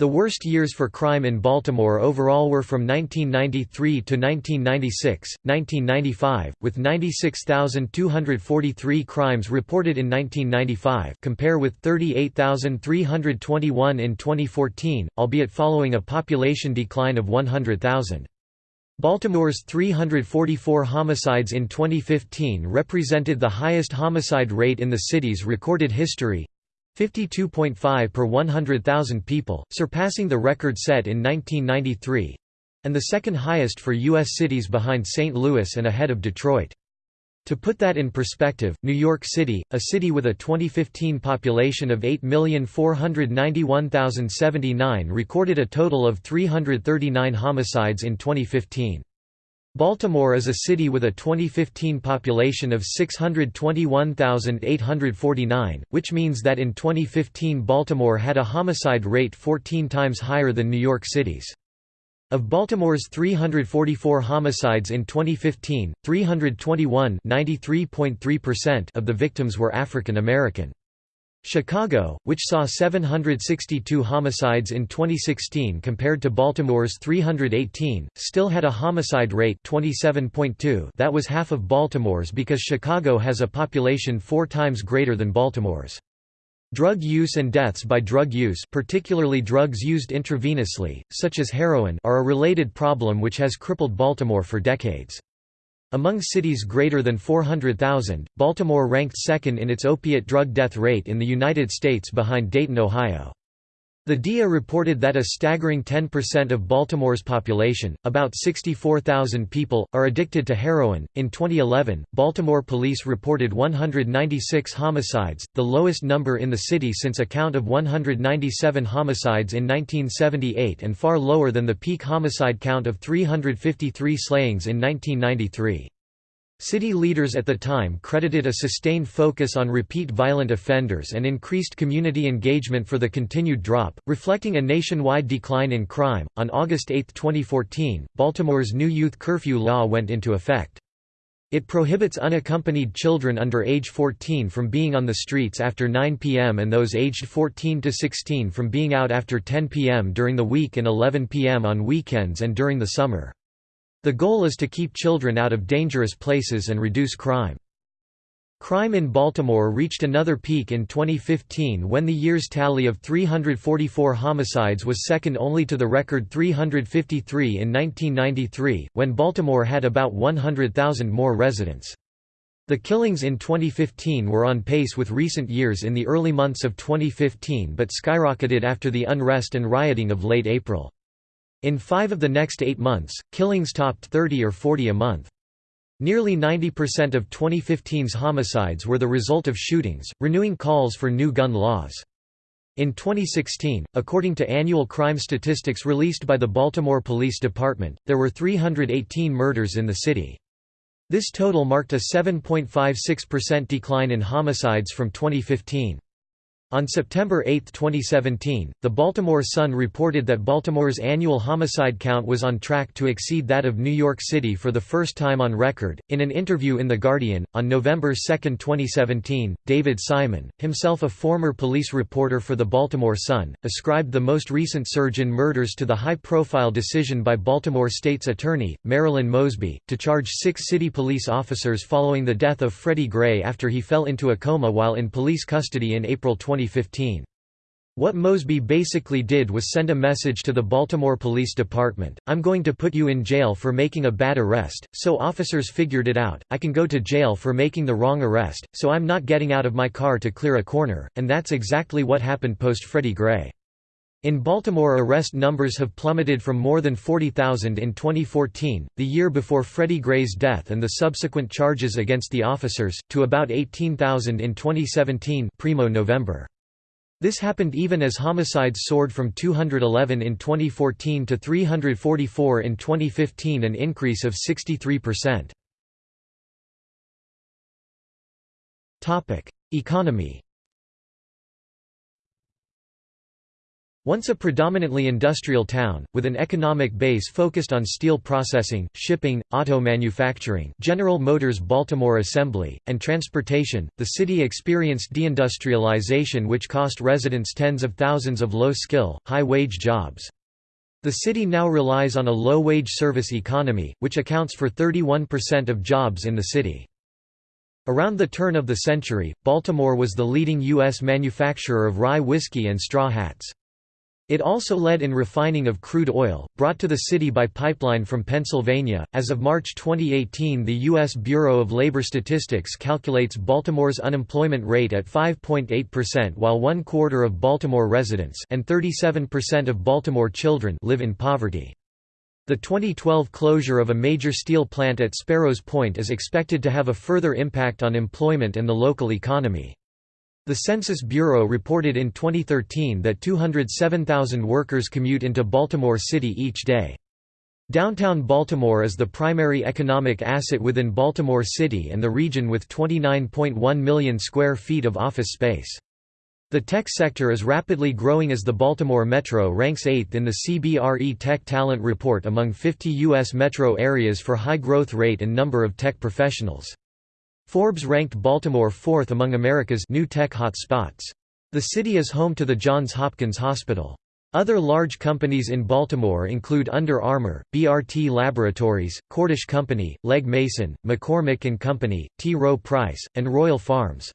The worst years for crime in Baltimore overall were from 1993 to 1996, 1995, with 96,243 crimes reported in 1995 compare with 38,321 in 2014, albeit following a population decline of 100,000. Baltimore's 344 homicides in 2015 represented the highest homicide rate in the city's recorded history, 52.5 per 100,000 people, surpassing the record set in 1993 and the second highest for U.S. cities behind St. Louis and ahead of Detroit. To put that in perspective, New York City, a city with a 2015 population of 8,491,079 recorded a total of 339 homicides in 2015. Baltimore is a city with a 2015 population of 621,849, which means that in 2015 Baltimore had a homicide rate 14 times higher than New York City's. Of Baltimore's 344 homicides in 2015, 321 of the victims were African American. Chicago, which saw 762 homicides in 2016 compared to Baltimore's 318, still had a homicide rate 27.2 that was half of Baltimore's because Chicago has a population four times greater than Baltimore's. Drug use and deaths by drug use particularly drugs used intravenously, such as heroin are a related problem which has crippled Baltimore for decades. Among cities greater than 400,000, Baltimore ranked second in its opiate drug death rate in the United States behind Dayton, Ohio. The DEA reported that a staggering 10% of Baltimore's population, about 64,000 people, are addicted to heroin. In 2011, Baltimore police reported 196 homicides, the lowest number in the city since a count of 197 homicides in 1978 and far lower than the peak homicide count of 353 slayings in 1993. City leaders at the time credited a sustained focus on repeat violent offenders and increased community engagement for the continued drop, reflecting a nationwide decline in crime. On August 8, 2014, Baltimore's new youth curfew law went into effect. It prohibits unaccompanied children under age 14 from being on the streets after 9 p.m. and those aged 14 to 16 from being out after 10 p.m. during the week and 11 p.m. on weekends and during the summer. The goal is to keep children out of dangerous places and reduce crime. Crime in Baltimore reached another peak in 2015 when the year's tally of 344 homicides was second only to the record 353 in 1993, when Baltimore had about 100,000 more residents. The killings in 2015 were on pace with recent years in the early months of 2015 but skyrocketed after the unrest and rioting of late April. In five of the next eight months, killings topped 30 or 40 a month. Nearly 90% of 2015's homicides were the result of shootings, renewing calls for new gun laws. In 2016, according to annual crime statistics released by the Baltimore Police Department, there were 318 murders in the city. This total marked a 7.56% decline in homicides from 2015. On September 8, 2017, the Baltimore Sun reported that Baltimore's annual homicide count was on track to exceed that of New York City for the first time on record. In an interview in The Guardian, on November 2, 2017, David Simon, himself a former police reporter for the Baltimore Sun, ascribed the most recent surge in murders to the high profile decision by Baltimore State's Attorney, Marilyn Mosby, to charge six city police officers following the death of Freddie Gray after he fell into a coma while in police custody in April 20 2015. What Mosby basically did was send a message to the Baltimore Police Department, I'm going to put you in jail for making a bad arrest, so officers figured it out, I can go to jail for making the wrong arrest, so I'm not getting out of my car to clear a corner, and that's exactly what happened post Freddie Gray. In Baltimore arrest numbers have plummeted from more than 40,000 in 2014, the year before Freddie Gray's death and the subsequent charges against the officers, to about 18,000 in 2017 primo November. This happened even as homicides soared from 211 in 2014 to 344 in 2015 an increase of 63%. Economy Once a predominantly industrial town, with an economic base focused on steel processing, shipping, auto manufacturing General Motors Baltimore Assembly, and transportation, the city experienced deindustrialization which cost residents tens of thousands of low-skill, high-wage jobs. The city now relies on a low-wage service economy, which accounts for 31% of jobs in the city. Around the turn of the century, Baltimore was the leading U.S. manufacturer of rye whiskey and straw hats. It also led in refining of crude oil, brought to the city by pipeline from Pennsylvania. As of March 2018, the U.S. Bureau of Labor Statistics calculates Baltimore's unemployment rate at 5.8%, while one quarter of Baltimore residents and 37% of Baltimore children live in poverty. The 2012 closure of a major steel plant at Sparrows Point is expected to have a further impact on employment and the local economy. The Census Bureau reported in 2013 that 207,000 workers commute into Baltimore City each day. Downtown Baltimore is the primary economic asset within Baltimore City and the region with 29.1 million square feet of office space. The tech sector is rapidly growing as the Baltimore Metro ranks 8th in the CBRE Tech Talent Report among 50 U.S. metro areas for high growth rate and number of tech professionals. Forbes ranked Baltimore fourth among America's new tech hotspots. The city is home to the Johns Hopkins Hospital. Other large companies in Baltimore include Under Armour, BRT Laboratories, Cordish Company, Legg Mason, McCormick & Company, T. Rowe Price, and Royal Farms.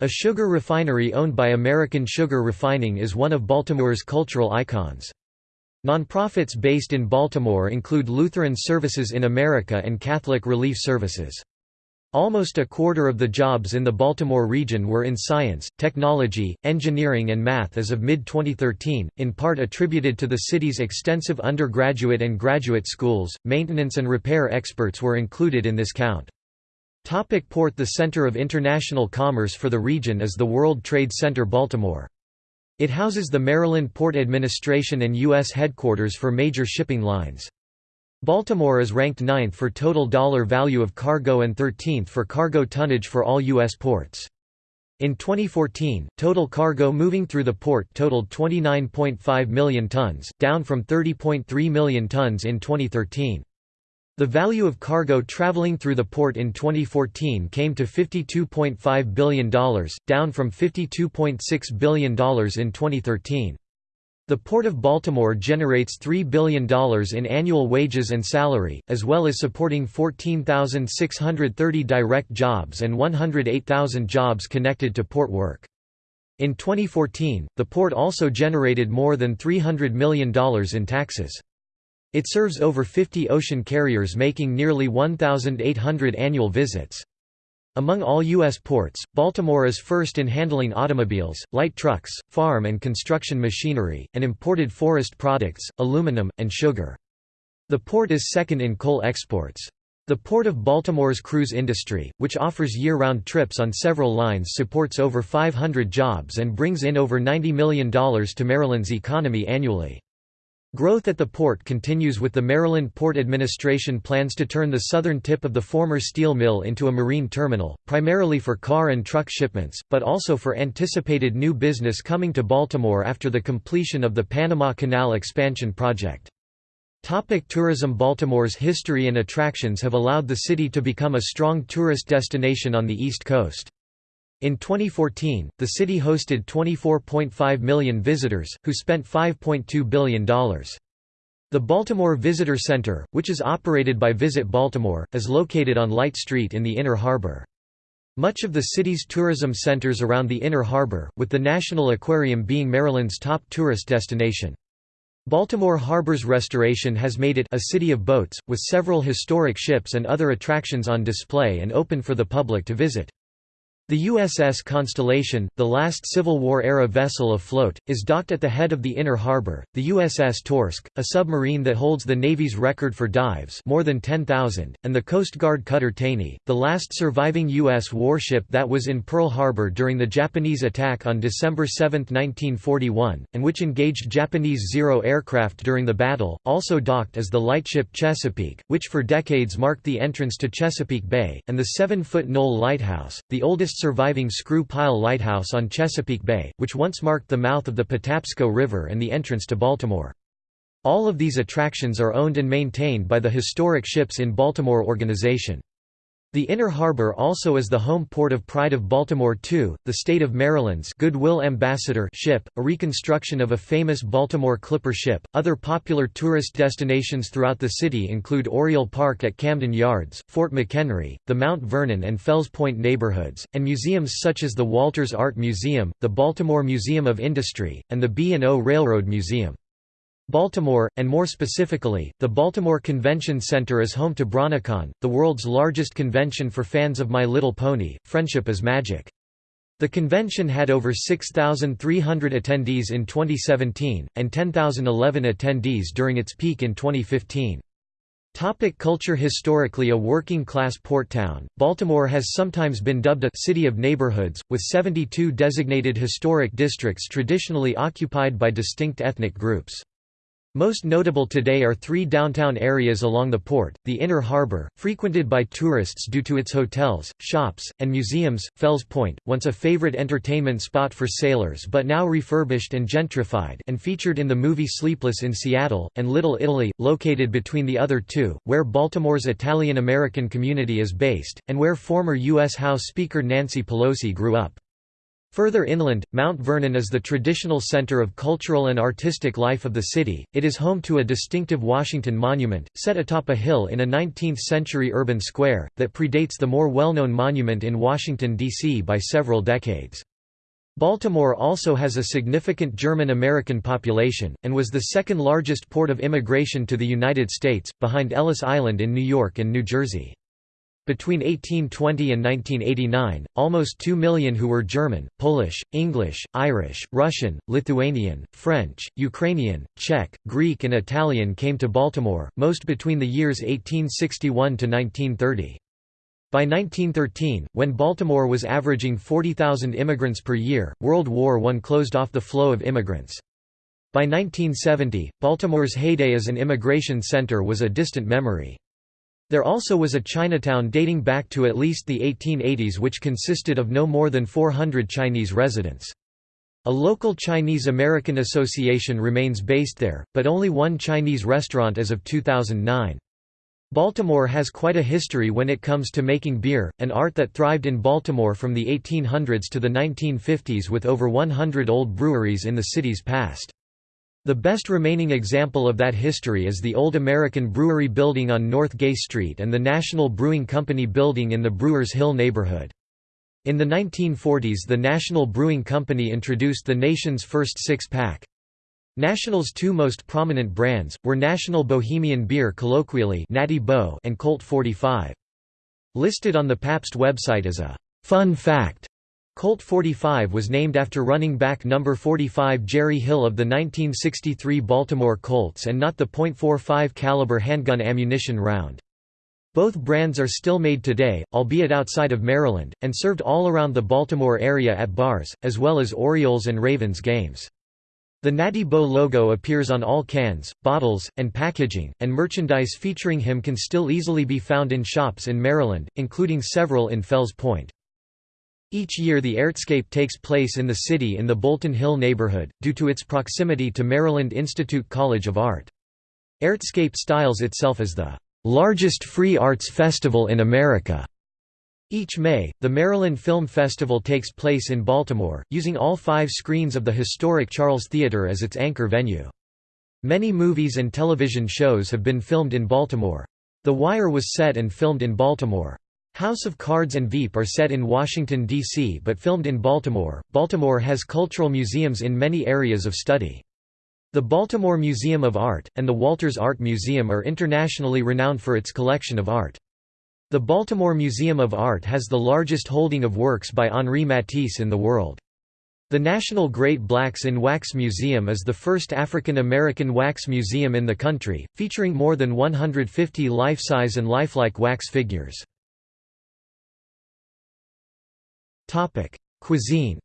A sugar refinery owned by American Sugar Refining is one of Baltimore's cultural icons. Nonprofits based in Baltimore include Lutheran Services in America and Catholic Relief Services. Almost a quarter of the jobs in the Baltimore region were in science, technology, engineering and math as of mid-2013, in part attributed to the city's extensive undergraduate and graduate schools. Maintenance and repair experts were included in this count. Topic port The center of international commerce for the region is the World Trade Center Baltimore. It houses the Maryland Port Administration and U.S. headquarters for major shipping lines. Baltimore is ranked 9th for total dollar value of cargo and 13th for cargo tonnage for all U.S. ports. In 2014, total cargo moving through the port totaled 29.5 million tons, down from 30.3 million tons in 2013. The value of cargo traveling through the port in 2014 came to $52.5 billion, down from $52.6 billion in 2013. The Port of Baltimore generates $3 billion in annual wages and salary, as well as supporting 14,630 direct jobs and 108,000 jobs connected to port work. In 2014, the port also generated more than $300 million in taxes. It serves over 50 ocean carriers making nearly 1,800 annual visits. Among all U.S. ports, Baltimore is first in handling automobiles, light trucks, farm and construction machinery, and imported forest products, aluminum, and sugar. The port is second in coal exports. The Port of Baltimore's cruise industry, which offers year-round trips on several lines supports over 500 jobs and brings in over $90 million to Maryland's economy annually. Growth at the port continues with the Maryland Port Administration plans to turn the southern tip of the former steel mill into a marine terminal, primarily for car and truck shipments, but also for anticipated new business coming to Baltimore after the completion of the Panama Canal expansion project. Topic tourism Baltimore's history and attractions have allowed the city to become a strong tourist destination on the East Coast. In 2014, the city hosted 24.5 million visitors, who spent $5.2 billion. The Baltimore Visitor Center, which is operated by Visit Baltimore, is located on Light Street in the Inner Harbor. Much of the city's tourism centers around the Inner Harbor, with the National Aquarium being Maryland's top tourist destination. Baltimore Harbor's restoration has made it a city of boats, with several historic ships and other attractions on display and open for the public to visit. The USS Constellation, the last Civil War-era vessel afloat, is docked at the head of the inner harbor. The USS Torsk, a submarine that holds the Navy's record for dives more than 10,000, and the Coast Guard cutter Taney, the last surviving U.S. warship that was in Pearl Harbor during the Japanese attack on December 7, 1941, and which engaged Japanese Zero aircraft during the battle, also docked as the lightship Chesapeake, which for decades marked the entrance to Chesapeake Bay, and the seven-foot Knoll Lighthouse, the oldest surviving screw pile lighthouse on Chesapeake Bay, which once marked the mouth of the Patapsco River and the entrance to Baltimore. All of these attractions are owned and maintained by the Historic Ships in Baltimore organization. The Inner Harbor also is the home port of Pride of Baltimore II, the state of Maryland's Goodwill Ambassador ship, a reconstruction of a famous Baltimore Clipper ship. Other popular tourist destinations throughout the city include Oriole Park at Camden Yards, Fort McHenry, the Mount Vernon and Fells Point neighborhoods, and museums such as the Walters Art Museum, the Baltimore Museum of Industry, and the B&O Railroad Museum. Baltimore, and more specifically, the Baltimore Convention Center is home to BronyCon, the world's largest convention for fans of My Little Pony, Friendship is Magic. The convention had over 6,300 attendees in 2017, and 10,011 attendees during its peak in 2015. Topic culture Historically a working-class port town, Baltimore has sometimes been dubbed a «city of neighborhoods», with 72 designated historic districts traditionally occupied by distinct ethnic groups. Most notable today are three downtown areas along the port, the Inner Harbor, frequented by tourists due to its hotels, shops, and museums, Fells Point, once a favorite entertainment spot for sailors but now refurbished and gentrified and featured in the movie Sleepless in Seattle, and Little Italy, located between the other two, where Baltimore's Italian-American community is based, and where former U.S. House Speaker Nancy Pelosi grew up. Further inland, Mount Vernon is the traditional center of cultural and artistic life of the city. It is home to a distinctive Washington monument, set atop a hill in a 19th century urban square, that predates the more well known monument in Washington, D.C. by several decades. Baltimore also has a significant German American population, and was the second largest port of immigration to the United States, behind Ellis Island in New York and New Jersey. Between 1820 and 1989, almost 2 million who were German, Polish, English, Irish, Russian, Lithuanian, French, Ukrainian, Czech, Greek and Italian came to Baltimore, most between the years 1861 to 1930. By 1913, when Baltimore was averaging 40,000 immigrants per year, World War I closed off the flow of immigrants. By 1970, Baltimore's heyday as an immigration center was a distant memory. There also was a Chinatown dating back to at least the 1880s which consisted of no more than 400 Chinese residents. A local Chinese-American association remains based there, but only one Chinese restaurant as of 2009. Baltimore has quite a history when it comes to making beer, an art that thrived in Baltimore from the 1800s to the 1950s with over 100 old breweries in the city's past. The best remaining example of that history is the old American Brewery building on North Gay Street and the National Brewing Company building in the Brewers Hill neighborhood. In the 1940s the National Brewing Company introduced the nation's first six-pack. National's two most prominent brands, were National Bohemian Beer colloquially Natty Bo and Colt 45. Listed on the Pabst website as a «fun fact» Colt 45 was named after running back number 45 Jerry Hill of the 1963 Baltimore Colts and not the .45 caliber handgun ammunition round. Both brands are still made today, albeit outside of Maryland, and served all around the Baltimore area at bars, as well as Orioles and Ravens games. The Natty Bo logo appears on all cans, bottles, and packaging, and merchandise featuring him can still easily be found in shops in Maryland, including several in Fells Point. Each year the Artscape takes place in the city in the Bolton Hill neighborhood, due to its proximity to Maryland Institute College of Art. Artscape styles itself as the largest free arts festival in America. Each May, the Maryland Film Festival takes place in Baltimore, using all five screens of the historic Charles Theater as its anchor venue. Many movies and television shows have been filmed in Baltimore. The Wire was set and filmed in Baltimore. House of Cards and Veep are set in Washington, D.C. but filmed in Baltimore. Baltimore has cultural museums in many areas of study. The Baltimore Museum of Art, and the Walters Art Museum are internationally renowned for its collection of art. The Baltimore Museum of Art has the largest holding of works by Henri Matisse in the world. The National Great Blacks in Wax Museum is the first African American wax museum in the country, featuring more than 150 life-size and lifelike wax figures. Cuisine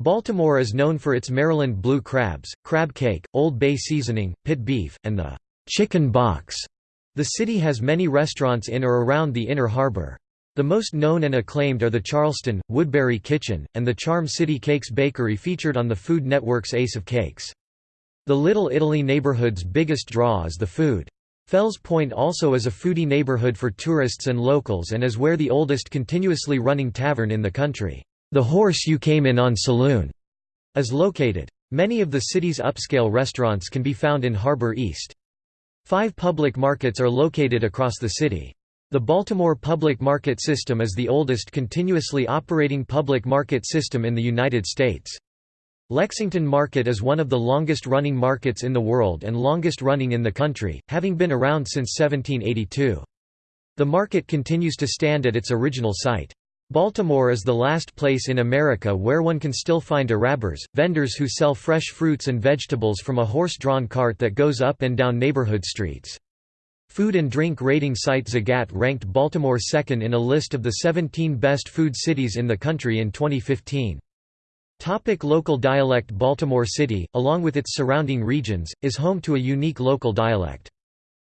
Baltimore is known for its Maryland blue crabs, crab cake, Old Bay seasoning, pit beef, and the chicken box. The city has many restaurants in or around the Inner Harbor. The most known and acclaimed are the Charleston, Woodberry Kitchen, and the Charm City Cakes Bakery featured on the Food Network's Ace of Cakes. The Little Italy neighborhood's biggest draw is the food. Fells Point also is a foodie neighborhood for tourists and locals and is where the oldest continuously running tavern in the country, the Horse You Came In On Saloon, is located. Many of the city's upscale restaurants can be found in Harbor East. Five public markets are located across the city. The Baltimore Public Market System is the oldest continuously operating public market system in the United States. Lexington Market is one of the longest-running markets in the world and longest-running in the country, having been around since 1782. The market continues to stand at its original site. Baltimore is the last place in America where one can still find Arabers, vendors who sell fresh fruits and vegetables from a horse-drawn cart that goes up and down neighborhood streets. Food and drink rating site Zagat ranked Baltimore second in a list of the 17 best food cities in the country in 2015. Topic local dialect Baltimore City, along with its surrounding regions, is home to a unique local dialect.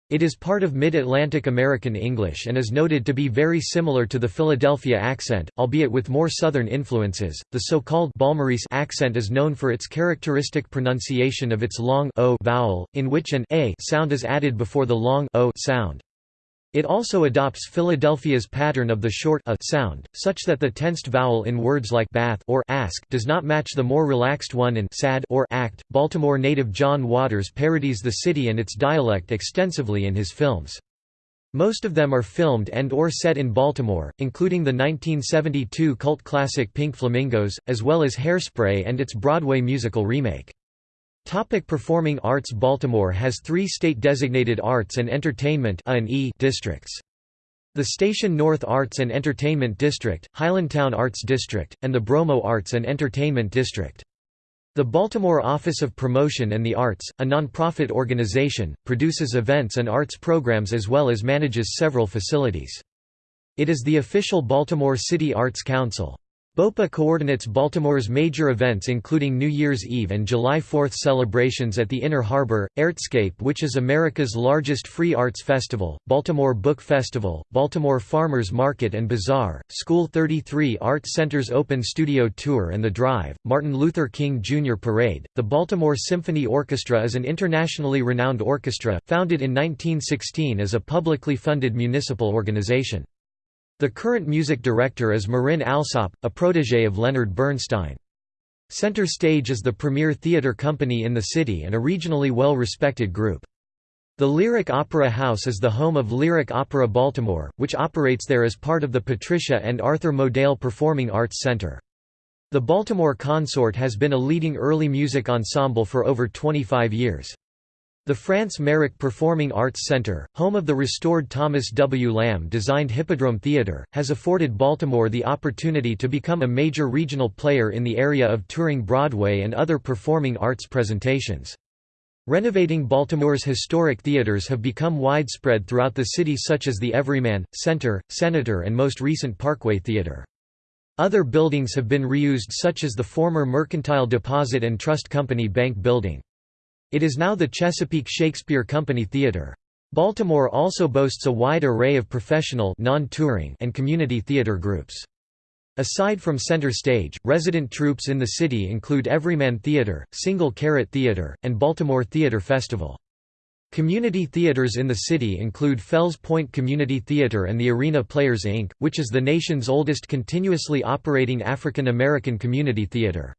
It is part of Mid-Atlantic American English and is noted to be very similar to the Philadelphia accent, albeit with more southern influences. The so-called Balmorese accent is known for its characteristic pronunciation of its long o vowel, in which an a sound is added before the long o sound. It also adopts Philadelphia's pattern of the short a sound, such that the tensed vowel in words like bath or ask does not match the more relaxed one in sad or act. Baltimore native John Waters parodies the city and its dialect extensively in his films. Most of them are filmed and or set in Baltimore, including the 1972 cult classic Pink Flamingos, as well as Hairspray and its Broadway musical remake. Topic performing arts Baltimore has three state-designated arts and entertainment districts. The Station North Arts and Entertainment District, Highlandtown Arts District, and the Bromo Arts and Entertainment District. The Baltimore Office of Promotion and the Arts, a nonprofit organization, produces events and arts programs as well as manages several facilities. It is the official Baltimore City Arts Council. BOPA coordinates Baltimore's major events including New Year's Eve and July 4 celebrations at the Inner Harbor, Artscape which is America's largest free arts festival, Baltimore Book Festival, Baltimore Farmers Market and Bazaar, School 33 Art Center's Open Studio Tour and The Drive, Martin Luther King Jr. Parade. The Baltimore Symphony Orchestra is an internationally renowned orchestra, founded in 1916 as a publicly funded municipal organization. The current music director is Marin Alsop, a protégé of Leonard Bernstein. Center Stage is the premier theater company in the city and a regionally well-respected group. The Lyric Opera House is the home of Lyric Opera Baltimore, which operates there as part of the Patricia and Arthur Modell Performing Arts Center. The Baltimore Consort has been a leading early music ensemble for over 25 years. The France Merrick Performing Arts Center, home of the restored Thomas W. Lamb-designed Hippodrome Theater, has afforded Baltimore the opportunity to become a major regional player in the area of touring Broadway and other performing arts presentations. Renovating Baltimore's historic theaters have become widespread throughout the city such as the Everyman, Center, Senator and most recent Parkway Theater. Other buildings have been reused such as the former Mercantile Deposit and Trust Company Bank Building. It is now the Chesapeake Shakespeare Company Theatre. Baltimore also boasts a wide array of professional non-touring and community theater groups. Aside from center stage, resident troupes in the city include Everyman Theater, Single Carrot Theater, and Baltimore Theater Festival. Community theaters in the city include Fells Point Community Theater and the Arena Players Inc., which is the nation's oldest continuously operating African American community theater.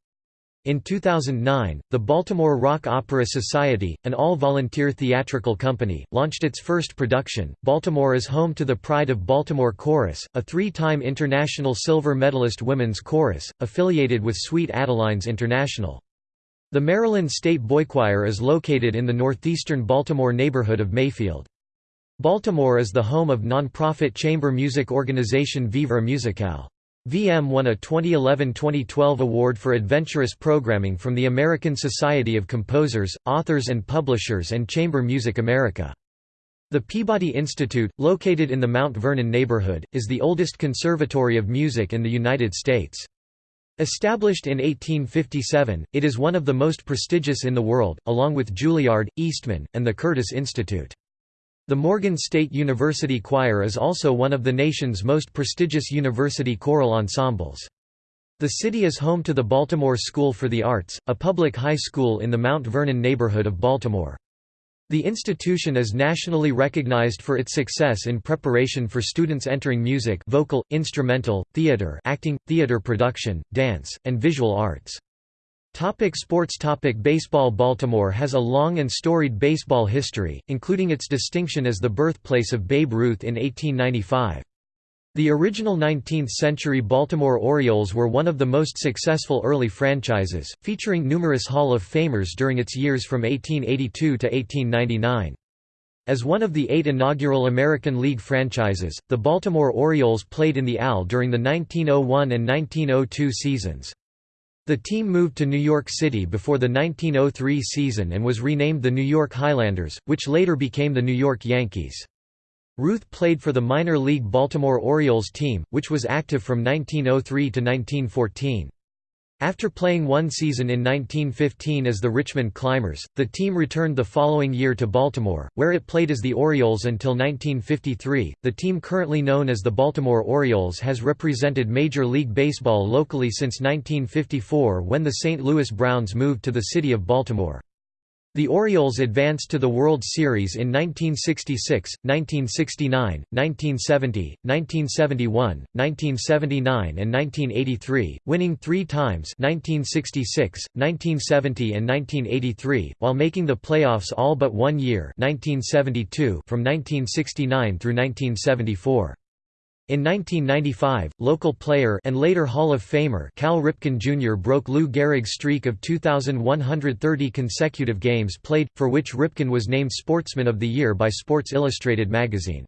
In 2009, the Baltimore Rock Opera Society, an all-volunteer theatrical company, launched its first production. Baltimore is home to the Pride of Baltimore Chorus, a three-time international silver medalist women's chorus, affiliated with Sweet Adelines International. The Maryland State Boy Choir is located in the northeastern Baltimore neighborhood of Mayfield. Baltimore is the home of non-profit chamber music organization Vivre Musicale. VM won a 2011–2012 award for adventurous programming from the American Society of Composers, Authors and Publishers and Chamber Music America. The Peabody Institute, located in the Mount Vernon neighborhood, is the oldest conservatory of music in the United States. Established in 1857, it is one of the most prestigious in the world, along with Juilliard, Eastman, and the Curtis Institute. The Morgan State University Choir is also one of the nation's most prestigious university choral ensembles. The city is home to the Baltimore School for the Arts, a public high school in the Mount Vernon neighborhood of Baltimore. The institution is nationally recognized for its success in preparation for students entering music vocal, instrumental, theater acting, theater production, dance, and visual arts. Topic sports Topic Baseball Baltimore has a long and storied baseball history, including its distinction as the birthplace of Babe Ruth in 1895. The original 19th-century Baltimore Orioles were one of the most successful early franchises, featuring numerous Hall of Famers during its years from 1882 to 1899. As one of the eight inaugural American League franchises, the Baltimore Orioles played in the AL during the 1901 and 1902 seasons. The team moved to New York City before the 1903 season and was renamed the New York Highlanders, which later became the New York Yankees. Ruth played for the minor league Baltimore Orioles team, which was active from 1903 to 1914. After playing one season in 1915 as the Richmond Climbers, the team returned the following year to Baltimore, where it played as the Orioles until 1953. The team currently known as the Baltimore Orioles has represented Major League Baseball locally since 1954 when the St. Louis Browns moved to the city of Baltimore. The Orioles advanced to the World Series in 1966, 1969, 1970, 1971, 1979 and 1983, winning three times 1966, 1970 and 1983, while making the playoffs all but one year 1972 from 1969 through 1974. In 1995, local player and later Hall of Famer Cal Ripken Jr. broke Lou Gehrig's streak of 2,130 consecutive games played, for which Ripken was named Sportsman of the Year by Sports Illustrated magazine.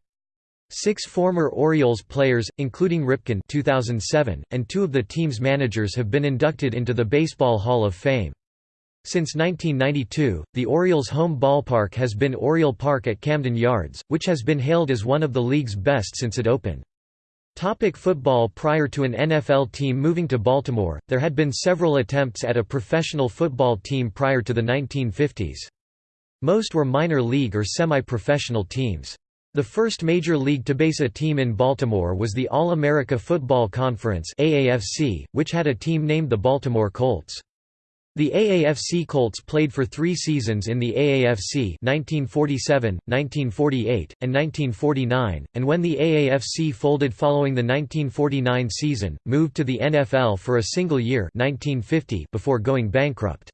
Six former Orioles players, including Ripken 2007, and two of the team's managers have been inducted into the Baseball Hall of Fame. Since 1992, the Orioles' home ballpark has been Oriole Park at Camden Yards, which has been hailed as one of the league's best since it opened. Topic football Prior to an NFL team moving to Baltimore, there had been several attempts at a professional football team prior to the 1950s. Most were minor league or semi-professional teams. The first major league to base a team in Baltimore was the All-America Football Conference which had a team named the Baltimore Colts. The AAFC Colts played for three seasons in the AAFC 1947, 1948, and 1949, and when the AAFC folded following the 1949 season, moved to the NFL for a single year 1950 before going bankrupt.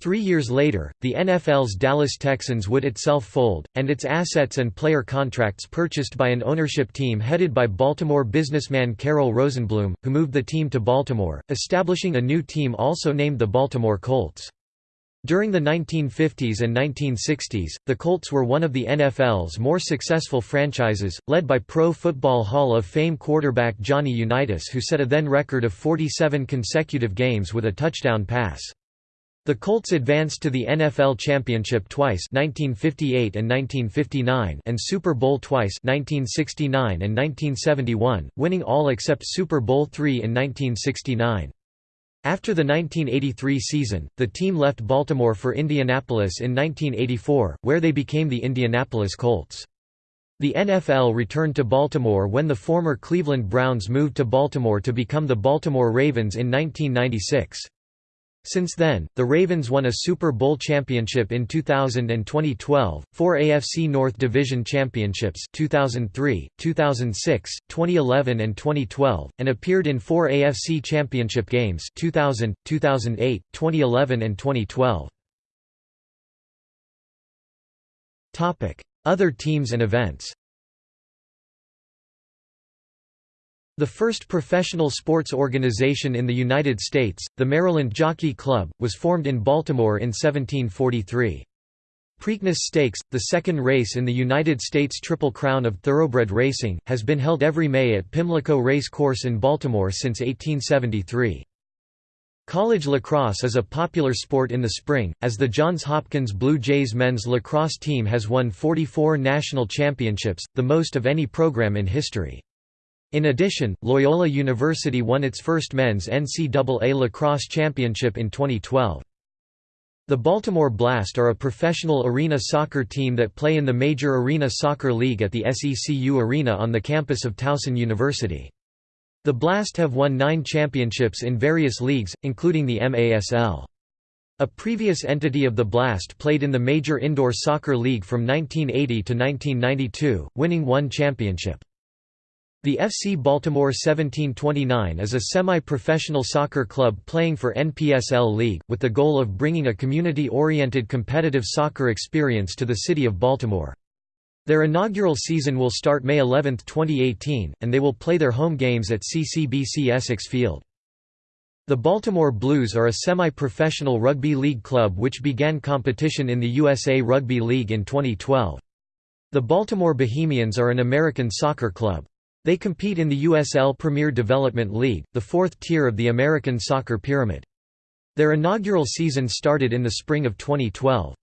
Three years later, the NFL's Dallas Texans would itself fold, and its assets and player contracts purchased by an ownership team headed by Baltimore businessman Carroll Rosenbloom, who moved the team to Baltimore, establishing a new team also named the Baltimore Colts. During the 1950s and 1960s, the Colts were one of the NFL's more successful franchises, led by Pro Football Hall of Fame quarterback Johnny Unitas who set a then record of 47 consecutive games with a touchdown pass. The Colts advanced to the NFL Championship twice 1958 and 1959 and Super Bowl twice 1969 and 1971, winning all except Super Bowl III in 1969. After the 1983 season, the team left Baltimore for Indianapolis in 1984, where they became the Indianapolis Colts. The NFL returned to Baltimore when the former Cleveland Browns moved to Baltimore to become the Baltimore Ravens in 1996. Since then, the Ravens won a Super Bowl championship in 2000 and 2012, four AFC North Division championships 2003, 2006, 2011 and 2012, and appeared in four AFC championship games 2000, 2008, 2011 and 2012. Other teams and events The first professional sports organization in the United States, the Maryland Jockey Club, was formed in Baltimore in 1743. Preakness Stakes, the second race in the United States Triple Crown of Thoroughbred Racing, has been held every May at Pimlico Race Course in Baltimore since 1873. College lacrosse is a popular sport in the spring, as the Johns Hopkins Blue Jays men's lacrosse team has won 44 national championships, the most of any program in history. In addition, Loyola University won its first men's NCAA lacrosse championship in 2012. The Baltimore Blast are a professional arena soccer team that play in the Major Arena Soccer League at the SECU Arena on the campus of Towson University. The Blast have won nine championships in various leagues, including the MASL. A previous entity of the Blast played in the Major Indoor Soccer League from 1980 to 1992, winning one championship. The FC Baltimore 1729 is a semi-professional soccer club playing for NPSL League, with the goal of bringing a community-oriented competitive soccer experience to the city of Baltimore. Their inaugural season will start May 11, 2018, and they will play their home games at CCBC Essex Field. The Baltimore Blues are a semi-professional rugby league club which began competition in the USA Rugby League in 2012. The Baltimore Bohemians are an American soccer club. They compete in the USL Premier Development League, the fourth tier of the American soccer pyramid. Their inaugural season started in the spring of 2012.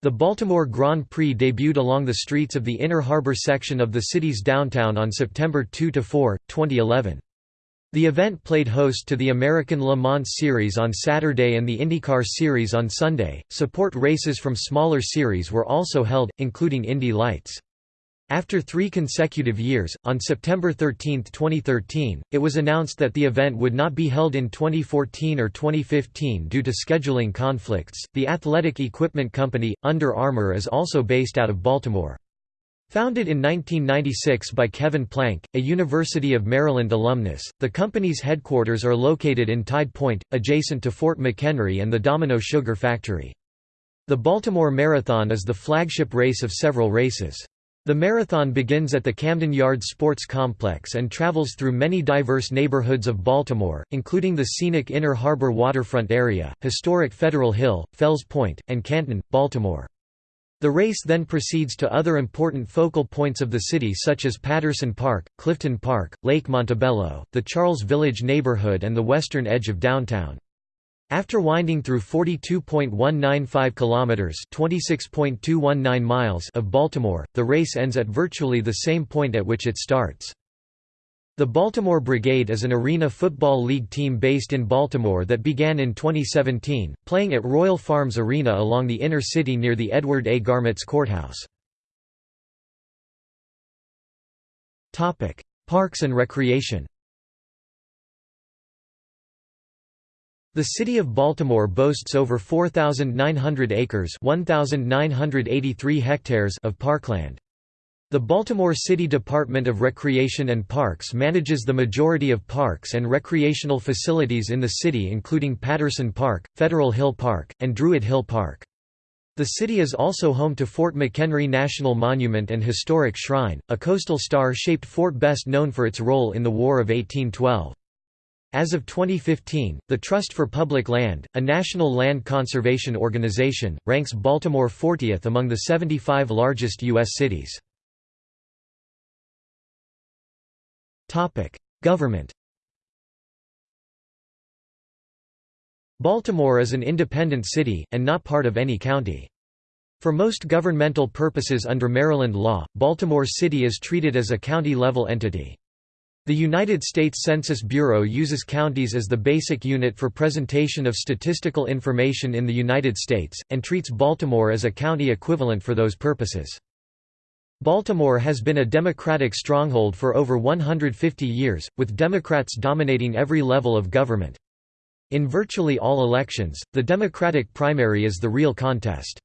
The Baltimore Grand Prix debuted along the streets of the Inner Harbor section of the city's downtown on September 2–4, 2011. The event played host to the American Le Mans Series on Saturday and the IndyCar Series on Sunday. Support races from smaller series were also held, including Indy Lights. After three consecutive years, on September 13, 2013, it was announced that the event would not be held in 2014 or 2015 due to scheduling conflicts. The athletic equipment company, Under Armour, is also based out of Baltimore. Founded in 1996 by Kevin Plank, a University of Maryland alumnus, the company's headquarters are located in Tide Point, adjacent to Fort McHenry and the Domino Sugar Factory. The Baltimore Marathon is the flagship race of several races. The marathon begins at the Camden Yards Sports Complex and travels through many diverse neighborhoods of Baltimore, including the scenic Inner Harbor waterfront area, historic Federal Hill, Fells Point, and Canton, Baltimore. The race then proceeds to other important focal points of the city such as Patterson Park, Clifton Park, Lake Montebello, the Charles Village neighborhood and the western edge of downtown. After winding through 42.195 kilometers, 26.219 miles of Baltimore, the race ends at virtually the same point at which it starts. The Baltimore Brigade is an Arena Football League team based in Baltimore that began in 2017, playing at Royal Farms Arena along the inner city near the Edward A. Garmatz Courthouse. Parks and recreation The city of Baltimore boasts over 4,900 acres 1,983 hectares of parkland. The Baltimore City Department of Recreation and Parks manages the majority of parks and recreational facilities in the city including Patterson Park, Federal Hill Park, and Druid Hill Park. The city is also home to Fort McHenry National Monument and Historic Shrine, a coastal star-shaped fort best known for its role in the War of 1812. As of 2015, the Trust for Public Land, a national land conservation organization, ranks Baltimore 40th among the 75 largest U.S. cities. Government Baltimore is an independent city, and not part of any county. For most governmental purposes under Maryland law, Baltimore City is treated as a county-level entity. The United States Census Bureau uses counties as the basic unit for presentation of statistical information in the United States, and treats Baltimore as a county equivalent for those purposes. Baltimore has been a Democratic stronghold for over 150 years, with Democrats dominating every level of government. In virtually all elections, the Democratic primary is the real contest.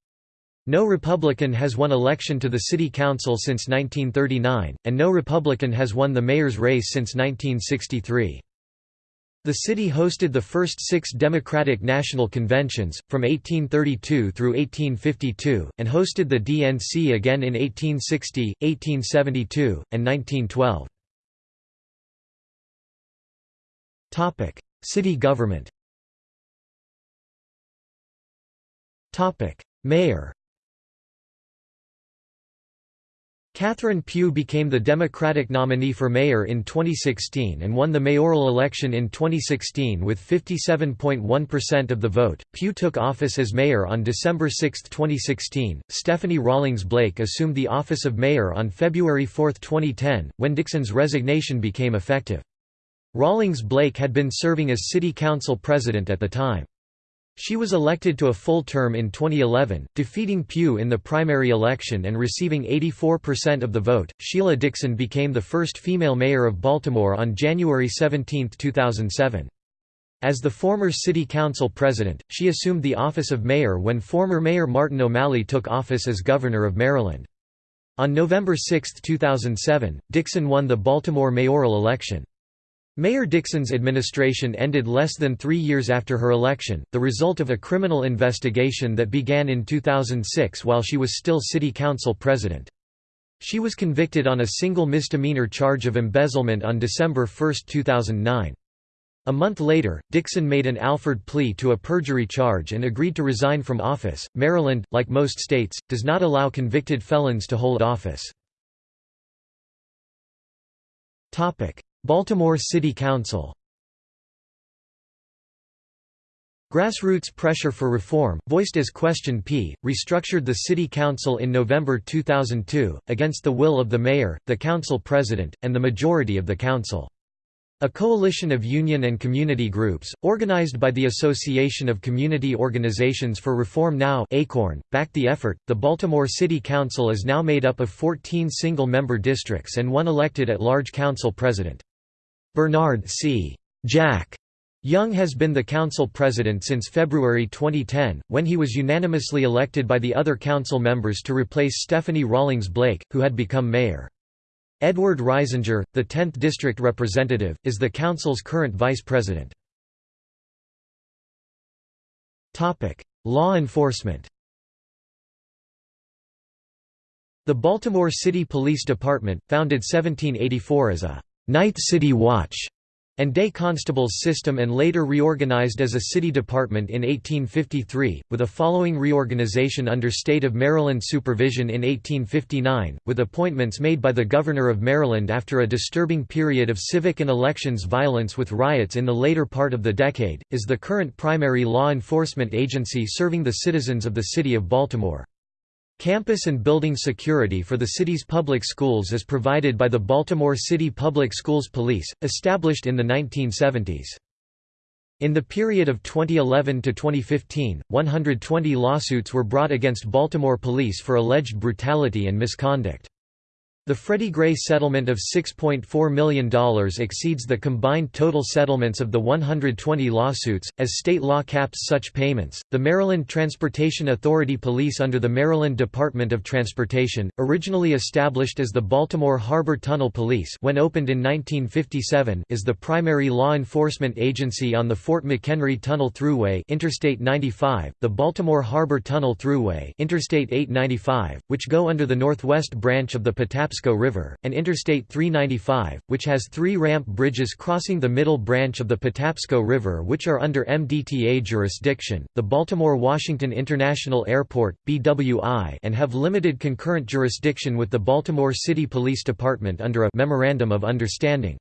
No Republican has won election to the City Council since 1939, and no Republican has won the mayor's race since 1963. The city hosted the first six Democratic National Conventions, from 1832 through 1852, and hosted the DNC again in 1860, 1872, and 1912. City government Mayor Catherine Pugh became the Democratic nominee for mayor in 2016 and won the mayoral election in 2016 with 57.1% of the vote. Pugh took office as mayor on December 6, 2016. Stephanie Rawlings Blake assumed the office of mayor on February 4, 2010, when Dixon's resignation became effective. Rawlings Blake had been serving as city council president at the time. She was elected to a full term in 2011, defeating Pugh in the primary election and receiving 84% of the vote. Sheila Dixon became the first female mayor of Baltimore on January 17, 2007. As the former city council president, she assumed the office of mayor when former mayor Martin O'Malley took office as governor of Maryland. On November 6, 2007, Dixon won the Baltimore mayoral election. Mayor Dixon's administration ended less than three years after her election, the result of a criminal investigation that began in 2006 while she was still city council president. She was convicted on a single misdemeanor charge of embezzlement on December 1, 2009. A month later, Dixon made an Alford plea to a perjury charge and agreed to resign from office. Maryland, like most states, does not allow convicted felons to hold office. Topic: Baltimore City Council Grassroots pressure for reform, voiced as Question P, restructured the City Council in November 2002, against the will of the mayor, the council president, and the majority of the council. A coalition of union and community groups, organized by the Association of Community Organizations for Reform Now ACORN, backed the effort. The Baltimore City Council is now made up of 14 single member districts and one elected at large council president. Bernard C. Jack Young has been the council president since February 2010, when he was unanimously elected by the other council members to replace Stephanie Rawlings Blake, who had become mayor. Edward Reisinger, the 10th district representative, is the council's current vice president. Law enforcement The Baltimore City Police Department, founded 1784 as a «Night City Watch» and day constables system and later reorganized as a city department in 1853, with a following reorganization under state of Maryland supervision in 1859, with appointments made by the Governor of Maryland after a disturbing period of civic and elections violence with riots in the later part of the decade, is the current primary law enforcement agency serving the citizens of the city of Baltimore. Campus and building security for the city's public schools is provided by the Baltimore City Public Schools Police, established in the 1970s. In the period of 2011 to 2015, 120 lawsuits were brought against Baltimore police for alleged brutality and misconduct. The Freddie Gray settlement of $6.4 million exceeds the combined total settlements of the 120 lawsuits, as state law caps such payments. The Maryland Transportation Authority Police under the Maryland Department of Transportation, originally established as the Baltimore Harbor Tunnel Police when opened in 1957, is the primary law enforcement agency on the Fort McHenry Tunnel Thruway, Interstate 95, the Baltimore Harbor Tunnel Thruway, Interstate 895, which go under the northwest branch of the Patapsco Patapsco River, and Interstate 395, which has three ramp bridges crossing the middle branch of the Patapsco River which are under MDTA jurisdiction, the Baltimore-Washington International Airport BWI, and have limited concurrent jurisdiction with the Baltimore City Police Department under a Memorandum of Understanding.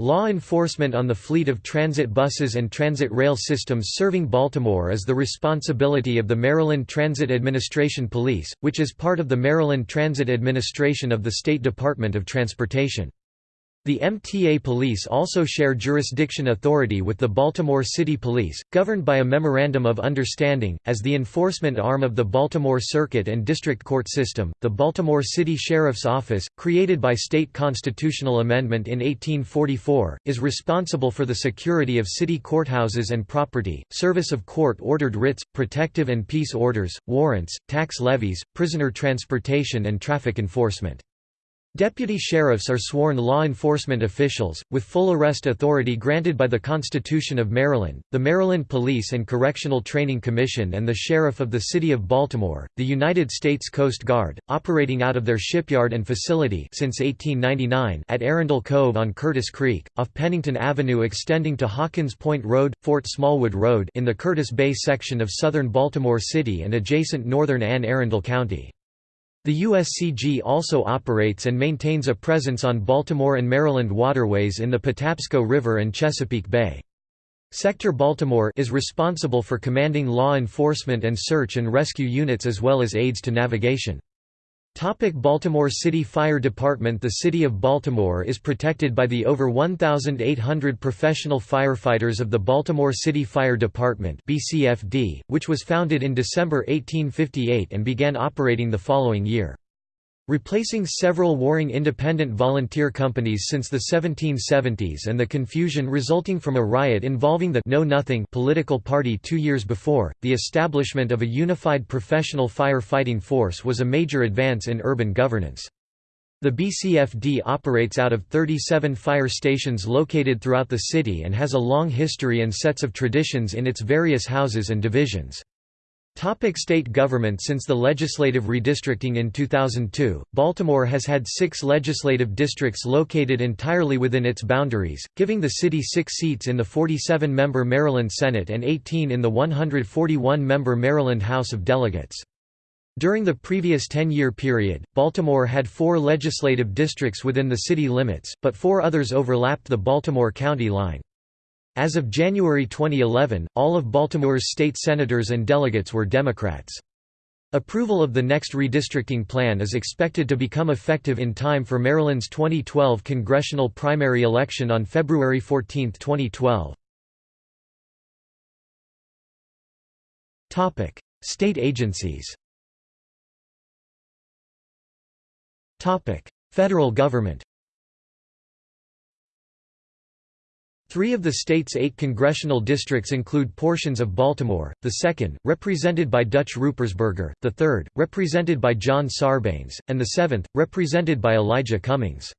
Law enforcement on the fleet of transit buses and transit rail systems serving Baltimore is the responsibility of the Maryland Transit Administration Police, which is part of the Maryland Transit Administration of the State Department of Transportation. The MTA Police also share jurisdiction authority with the Baltimore City Police, governed by a Memorandum of Understanding. As the enforcement arm of the Baltimore Circuit and District Court system, the Baltimore City Sheriff's Office, created by state constitutional amendment in 1844, is responsible for the security of city courthouses and property, service of court ordered writs, protective and peace orders, warrants, tax levies, prisoner transportation, and traffic enforcement. Deputy sheriffs are sworn law enforcement officials, with full arrest authority granted by the Constitution of Maryland, the Maryland Police and Correctional Training Commission and the Sheriff of the City of Baltimore, the United States Coast Guard, operating out of their shipyard and facility since 1899 at Arundel Cove on Curtis Creek, off Pennington Avenue extending to Hawkins Point Road, Fort Smallwood Road in the Curtis Bay section of southern Baltimore City and adjacent northern Anne Arundel County. The USCG also operates and maintains a presence on Baltimore and Maryland waterways in the Patapsco River and Chesapeake Bay. Sector Baltimore is responsible for commanding law enforcement and search and rescue units as well as aids to navigation. Topic Baltimore City Fire Department The City of Baltimore is protected by the over 1,800 professional firefighters of the Baltimore City Fire Department BCFD, which was founded in December 1858 and began operating the following year. Replacing several warring independent volunteer companies since the 1770s and the confusion resulting from a riot involving the Know Nothing political party two years before, the establishment of a unified professional fire-fighting force was a major advance in urban governance. The BCFD operates out of 37 fire stations located throughout the city and has a long history and sets of traditions in its various houses and divisions. Topic state government Since the legislative redistricting in 2002, Baltimore has had six legislative districts located entirely within its boundaries, giving the city six seats in the 47-member Maryland Senate and 18 in the 141-member Maryland House of Delegates. During the previous 10-year period, Baltimore had four legislative districts within the city limits, but four others overlapped the Baltimore County line. As of January 2011, all of Baltimore's state senators and delegates were Democrats. Approval of the next redistricting plan is expected to become effective in time for Maryland's 2012 congressional primary election on February 14, 2012. State agencies Federal government Three of the state's eight congressional districts include portions of Baltimore, the second, represented by Dutch Ruppersberger, the third, represented by John Sarbanes, and the seventh, represented by Elijah Cummings.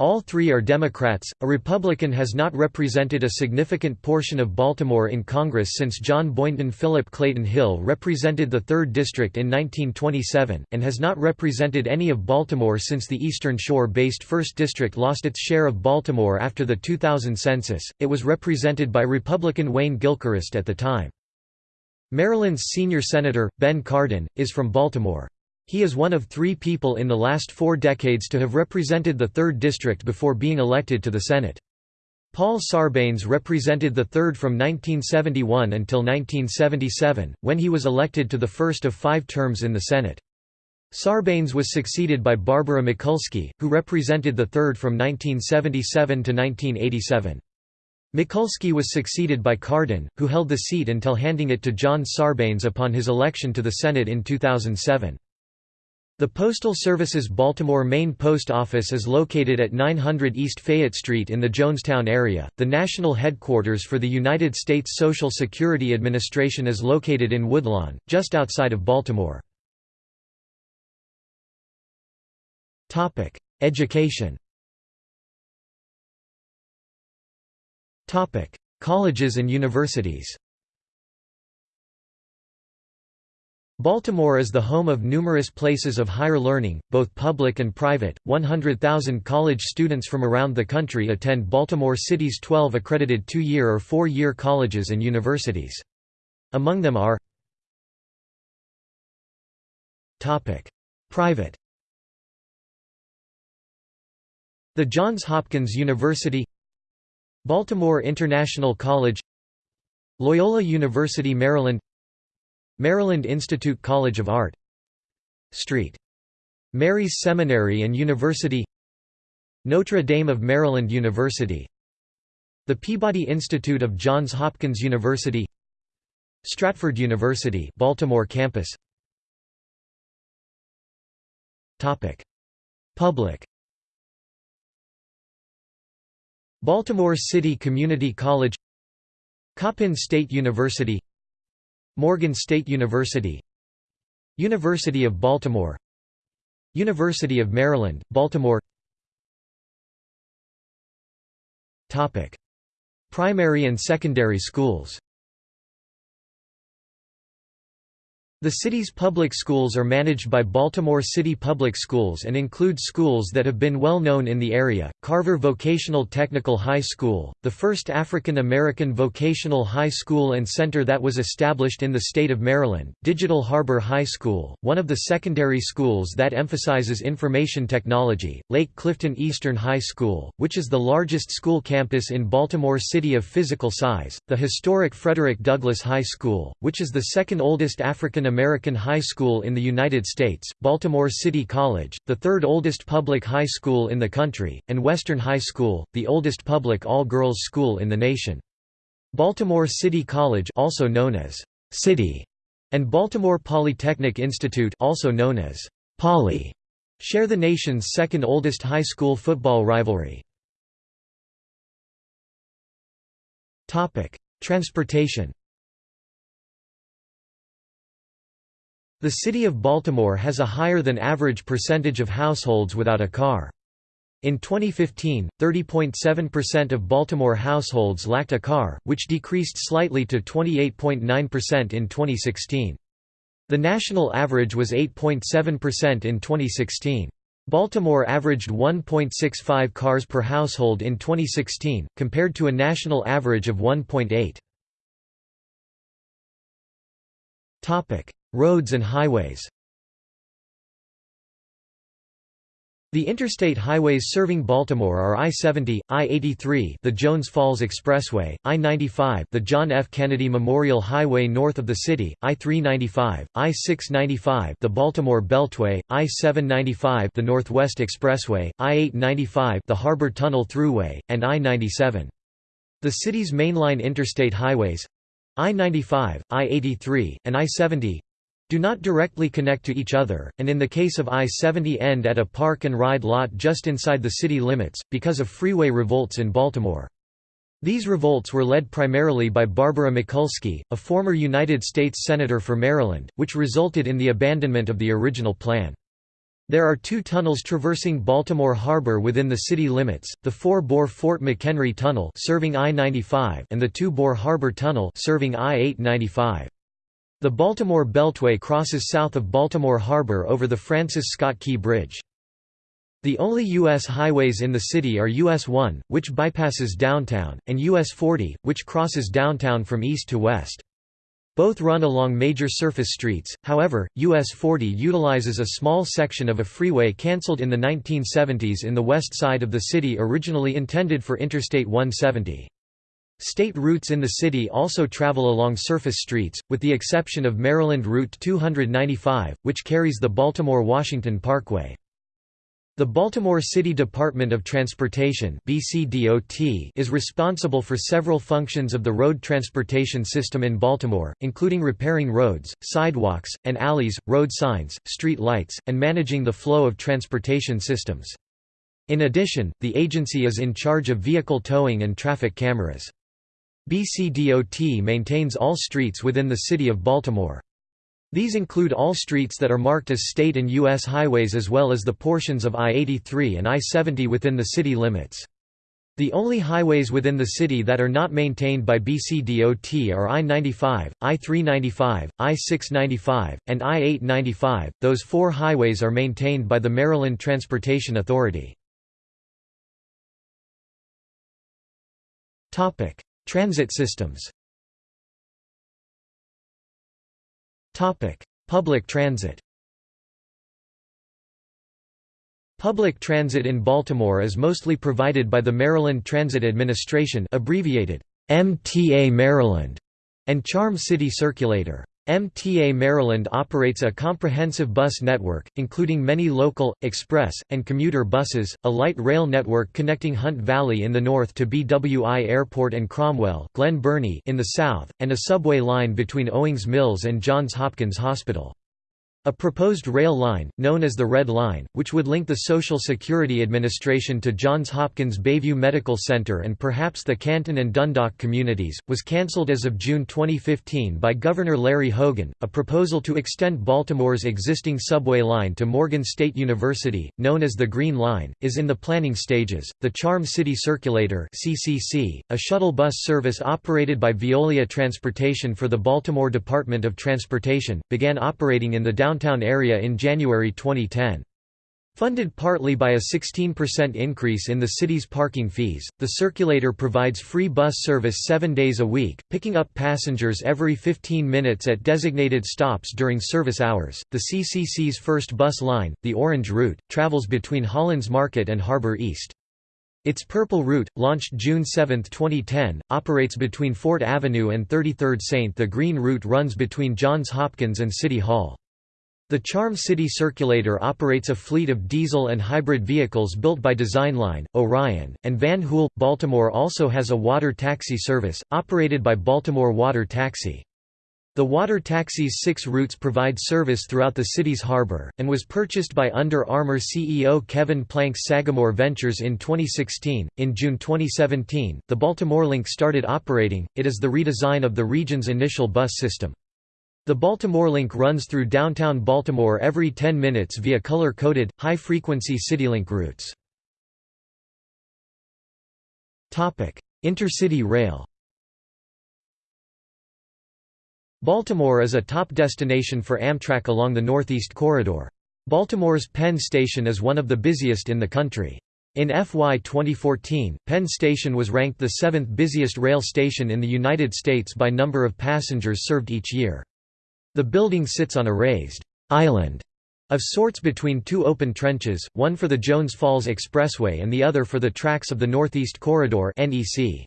All three are Democrats. A Republican has not represented a significant portion of Baltimore in Congress since John Boynton Philip Clagett Hill represented the 3rd District in 1927, and has not represented any of Baltimore since the Eastern Shore based 1st District lost its share of Baltimore after the 2000 census. It was represented by Republican Wayne Gilchrist at the time. Maryland's senior senator, Ben Cardin, is from Baltimore. He is one of three people in the last four decades to have represented the 3rd District before being elected to the Senate. Paul Sarbanes represented the 3rd from 1971 until 1977, when he was elected to the first of five terms in the Senate. Sarbanes was succeeded by Barbara Mikulski, who represented the 3rd from 1977 to 1987. Mikulski was succeeded by Cardin, who held the seat until handing it to John Sarbanes upon his election to the Senate in 2007. The Postal Service's Baltimore Main Post Office is located at 900 East Fayette Street in the Jonestown area. The national headquarters for the United States Social Security Administration is located in Woodlawn, just outside of Baltimore. Topic: Education. Topic: Colleges and universities. Baltimore is the home of numerous places of higher learning, both public and private. 100,000 college students from around the country attend Baltimore City's 12 accredited two year or four year colleges and universities. Among them are Private The Johns Hopkins University Baltimore International College Loyola University Maryland Maryland Institute College of Art St. Mary's Seminary and University Notre Dame of Maryland University The Peabody Institute of Johns Hopkins University Stratford University Baltimore campus Topic Public Baltimore City Community College Coppin State University Morgan State University University of Baltimore University of Maryland, Baltimore. Primary and secondary schools The city's public schools are managed by Baltimore City Public Schools and include schools that have been well known in the area, Carver Vocational Technical High School, the first African American vocational high school and center that was established in the state of Maryland, Digital Harbor High School, one of the secondary schools that emphasizes information technology, Lake Clifton Eastern High School, which is the largest school campus in Baltimore City of physical size, the historic Frederick Douglass High School, which is the second oldest African American high school in the United States, Baltimore City College, the third oldest public high school in the country, and Western High School, the oldest public all-girls school in the nation. Baltimore City College also known as City and Baltimore Polytechnic Institute also known as Poly share the nation's second oldest high school football rivalry. Topic: Transportation The city of Baltimore has a higher than average percentage of households without a car. In 2015, 30.7% of Baltimore households lacked a car, which decreased slightly to 28.9% in 2016. The national average was 8.7% in 2016. Baltimore averaged 1.65 cars per household in 2016, compared to a national average of 1.8. Roads and highways The interstate highways serving Baltimore are I-70, I-83 the Jones Falls Expressway, I-95 the John F. Kennedy Memorial Highway north of the city, I-395, I-695 the Baltimore Beltway, I-795 the Northwest Expressway, I-895 the Harbor Tunnel Thruway, and I-97. The city's mainline interstate highways I-95, I-83, and I-70 do not directly connect to each other, and in the case of I-70 end at a park-and-ride lot just inside the city limits, because of freeway revolts in Baltimore. These revolts were led primarily by Barbara Mikulski, a former United States Senator for Maryland, which resulted in the abandonment of the original plan. There are two tunnels traversing Baltimore Harbor within the city limits, the four-bore Fort McHenry Tunnel serving I-95 and the two-bore Harbor Tunnel serving I-895. The Baltimore Beltway crosses south of Baltimore Harbor over the Francis Scott Key Bridge. The only U.S. highways in the city are US 1, which bypasses downtown, and US 40, which crosses downtown from east to west. Both run along major surface streets, however, US 40 utilizes a small section of a freeway cancelled in the 1970s in the west side of the city originally intended for Interstate 170. State routes in the city also travel along surface streets, with the exception of Maryland Route 295, which carries the Baltimore-Washington Parkway. The Baltimore City Department of Transportation is responsible for several functions of the road transportation system in Baltimore, including repairing roads, sidewalks, and alleys, road signs, street lights, and managing the flow of transportation systems. In addition, the agency is in charge of vehicle towing and traffic cameras. BCDOT maintains all streets within the city of Baltimore. These include all streets that are marked as state and U.S. highways as well as the portions of I-83 and I-70 within the city limits. The only highways within the city that are not maintained by BCDOT are I-95, I-395, I-695, and I-895, those four highways are maintained by the Maryland Transportation Authority. Transit systems. Public transit. Public transit in Baltimore is mostly provided by the Maryland Transit Administration abbreviated MTA Maryland and Charm City Circulator. MTA Maryland operates a comprehensive bus network, including many local, express, and commuter buses, a light rail network connecting Hunt Valley in the north to BWI Airport and Cromwell Glen Burnie in the south, and a subway line between Owings Mills and Johns Hopkins Hospital. A proposed rail line, known as the Red Line, which would link the Social Security Administration to Johns Hopkins Bayview Medical Center and perhaps the Canton and Dundalk communities, was cancelled as of June 2015 by Governor Larry Hogan. A proposal to extend Baltimore's existing subway line to Morgan State University, known as the Green Line, is in the planning stages. The Charm City Circulator (CCC), a shuttle bus service operated by Veolia Transportation for the Baltimore Department of Transportation, began operating in the downtown downtown area in January 2010. Funded partly by a 16% increase in the city's parking fees, the circulator provides free bus service seven days a week, picking up passengers every 15 minutes at designated stops during service hours. The CCC's first bus line, the Orange Route, travels between Hollins Market and Harbor East. Its Purple Route, launched June 7, 2010, operates between Fort Avenue and 33rd St. The Green Route runs between Johns Hopkins and City Hall. The Charm City Circulator operates a fleet of diesel and hybrid vehicles built by Designline, Orion, and Van Hool. Baltimore also has a water taxi service, operated by Baltimore Water Taxi. The water taxi's six routes provide service throughout the city's harbor, and was purchased by Under Armour CEO Kevin Plank's Sagamore Ventures in 2016. In June 2017, the Baltimore Link started operating, it is the redesign of the region's initial bus system. The Baltimore Link runs through downtown Baltimore every 10 minutes via color-coded, high-frequency CityLink routes. Intercity rail Baltimore is a top destination for Amtrak along the Northeast Corridor. Baltimore's Penn Station is one of the busiest in the country. In FY 2014, Penn Station was ranked the seventh busiest rail station in the United States by number of passengers served each year. The building sits on a raised island of sorts between two open trenches, one for the Jones Falls Expressway and the other for the tracks of the Northeast Corridor (NEC).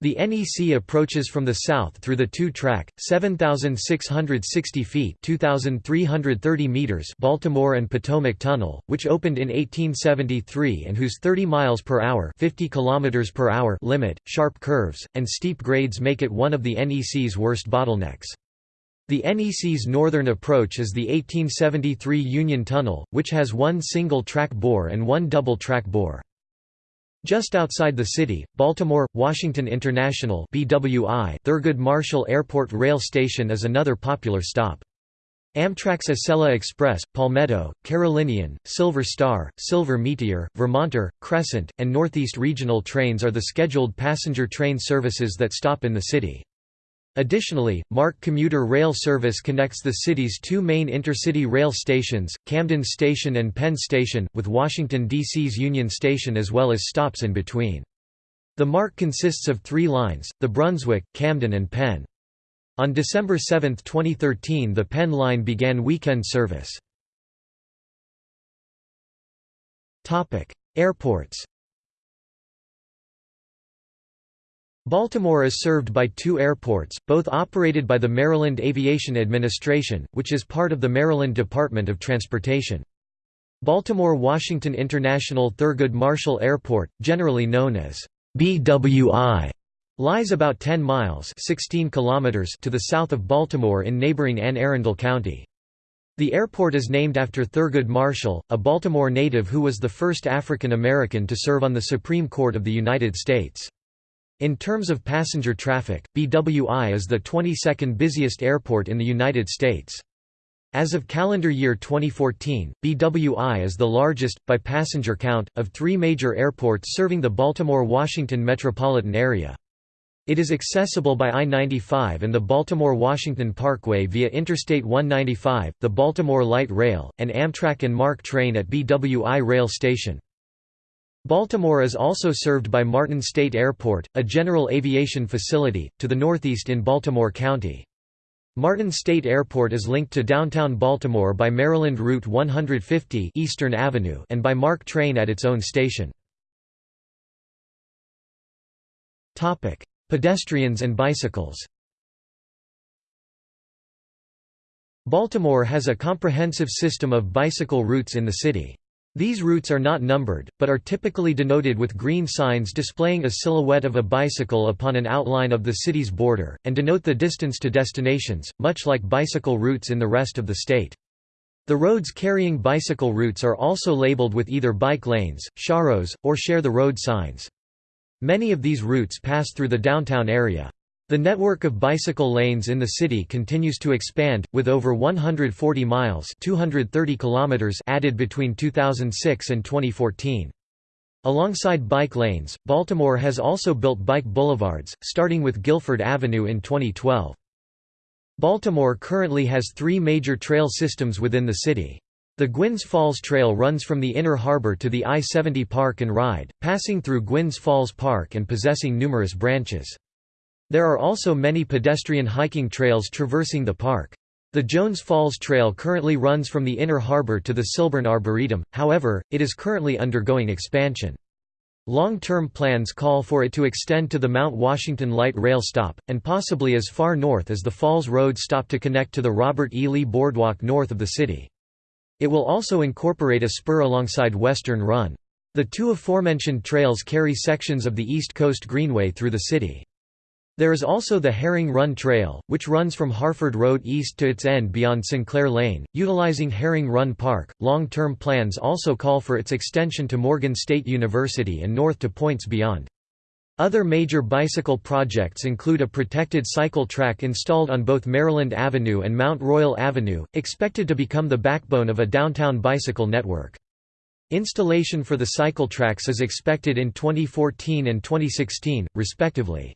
The NEC approaches from the south through the two-track, 7,660 feet 2,330 meters Baltimore and Potomac Tunnel, which opened in 1873 and whose 30 miles per hour 50 kilometers per hour limit, sharp curves, and steep grades make it one of the NEC's worst bottlenecks. The NEC's northern approach is the 1873 Union Tunnel, which has one single-track bore and one double-track bore. Just outside the city, Baltimore, Washington International BWI Thurgood Marshall Airport Rail Station is another popular stop. Amtrak's Acela Express, Palmetto, Carolinian, Silver Star, Silver Meteor, Vermonter, Crescent, and Northeast Regional trains are the scheduled passenger train services that stop in the city. Additionally, MARC commuter rail service connects the city's two main intercity rail stations, Camden Station and Penn Station, with Washington, D.C.'s Union Station as well as stops in between. The MARC consists of three lines, the Brunswick, Camden and Penn. On December 7, 2013 the Penn line began weekend service. Airports Baltimore is served by two airports, both operated by the Maryland Aviation Administration, which is part of the Maryland Department of Transportation. Baltimore-Washington International Thurgood Marshall Airport, generally known as BWI, lies about 10 miles 16 kilometers to the south of Baltimore in neighboring Anne Arundel County. The airport is named after Thurgood Marshall, a Baltimore native who was the first African American to serve on the Supreme Court of the United States. In terms of passenger traffic, BWI is the 22nd busiest airport in the United States. As of calendar year 2014, BWI is the largest, by passenger count, of three major airports serving the Baltimore-Washington metropolitan area. It is accessible by I-95 and the Baltimore-Washington Parkway via Interstate 195, the Baltimore Light Rail, and Amtrak and MARC train at BWI Rail Station. Baltimore is also served by Martin State Airport, a general aviation facility, to the northeast in Baltimore County. Martin State Airport is linked to downtown Baltimore by Maryland Route 150 Eastern Avenue and by MARC train at its own station. Pedestrians and bicycles Baltimore has a comprehensive system of bicycle routes in the city. These routes are not numbered, but are typically denoted with green signs displaying a silhouette of a bicycle upon an outline of the city's border, and denote the distance to destinations, much like bicycle routes in the rest of the state. The roads carrying bicycle routes are also labeled with either bike lanes, sharrows, or share the road signs. Many of these routes pass through the downtown area. The network of bicycle lanes in the city continues to expand, with over 140 miles 230 kilometers added between 2006 and 2014. Alongside bike lanes, Baltimore has also built bike boulevards, starting with Guilford Avenue in 2012. Baltimore currently has three major trail systems within the city. The Gwynns Falls Trail runs from the Inner Harbor to the I-70 Park and Ride, passing through Gwynns Falls Park and possessing numerous branches. There are also many pedestrian hiking trails traversing the park. The Jones Falls Trail currently runs from the Inner Harbor to the Cylburn Arboretum, however, it is currently undergoing expansion. Long-term plans call for it to extend to the Mount Washington Light Rail Stop, and possibly as far north as the Falls Road Stop to connect to the Robert E. Lee Boardwalk north of the city. It will also incorporate a spur alongside Western Run. The two aforementioned trails carry sections of the East Coast Greenway through the city. There is also the Herring Run Trail, which runs from Harford Road east to its end beyond Sinclair Lane, utilizing Herring Run Park. Long term plans also call for its extension to Morgan State University and north to points beyond. Other major bicycle projects include a protected cycle track installed on both Maryland Avenue and Mount Royal Avenue, expected to become the backbone of a downtown bicycle network. Installation for the cycle tracks is expected in 2014 and 2016, respectively.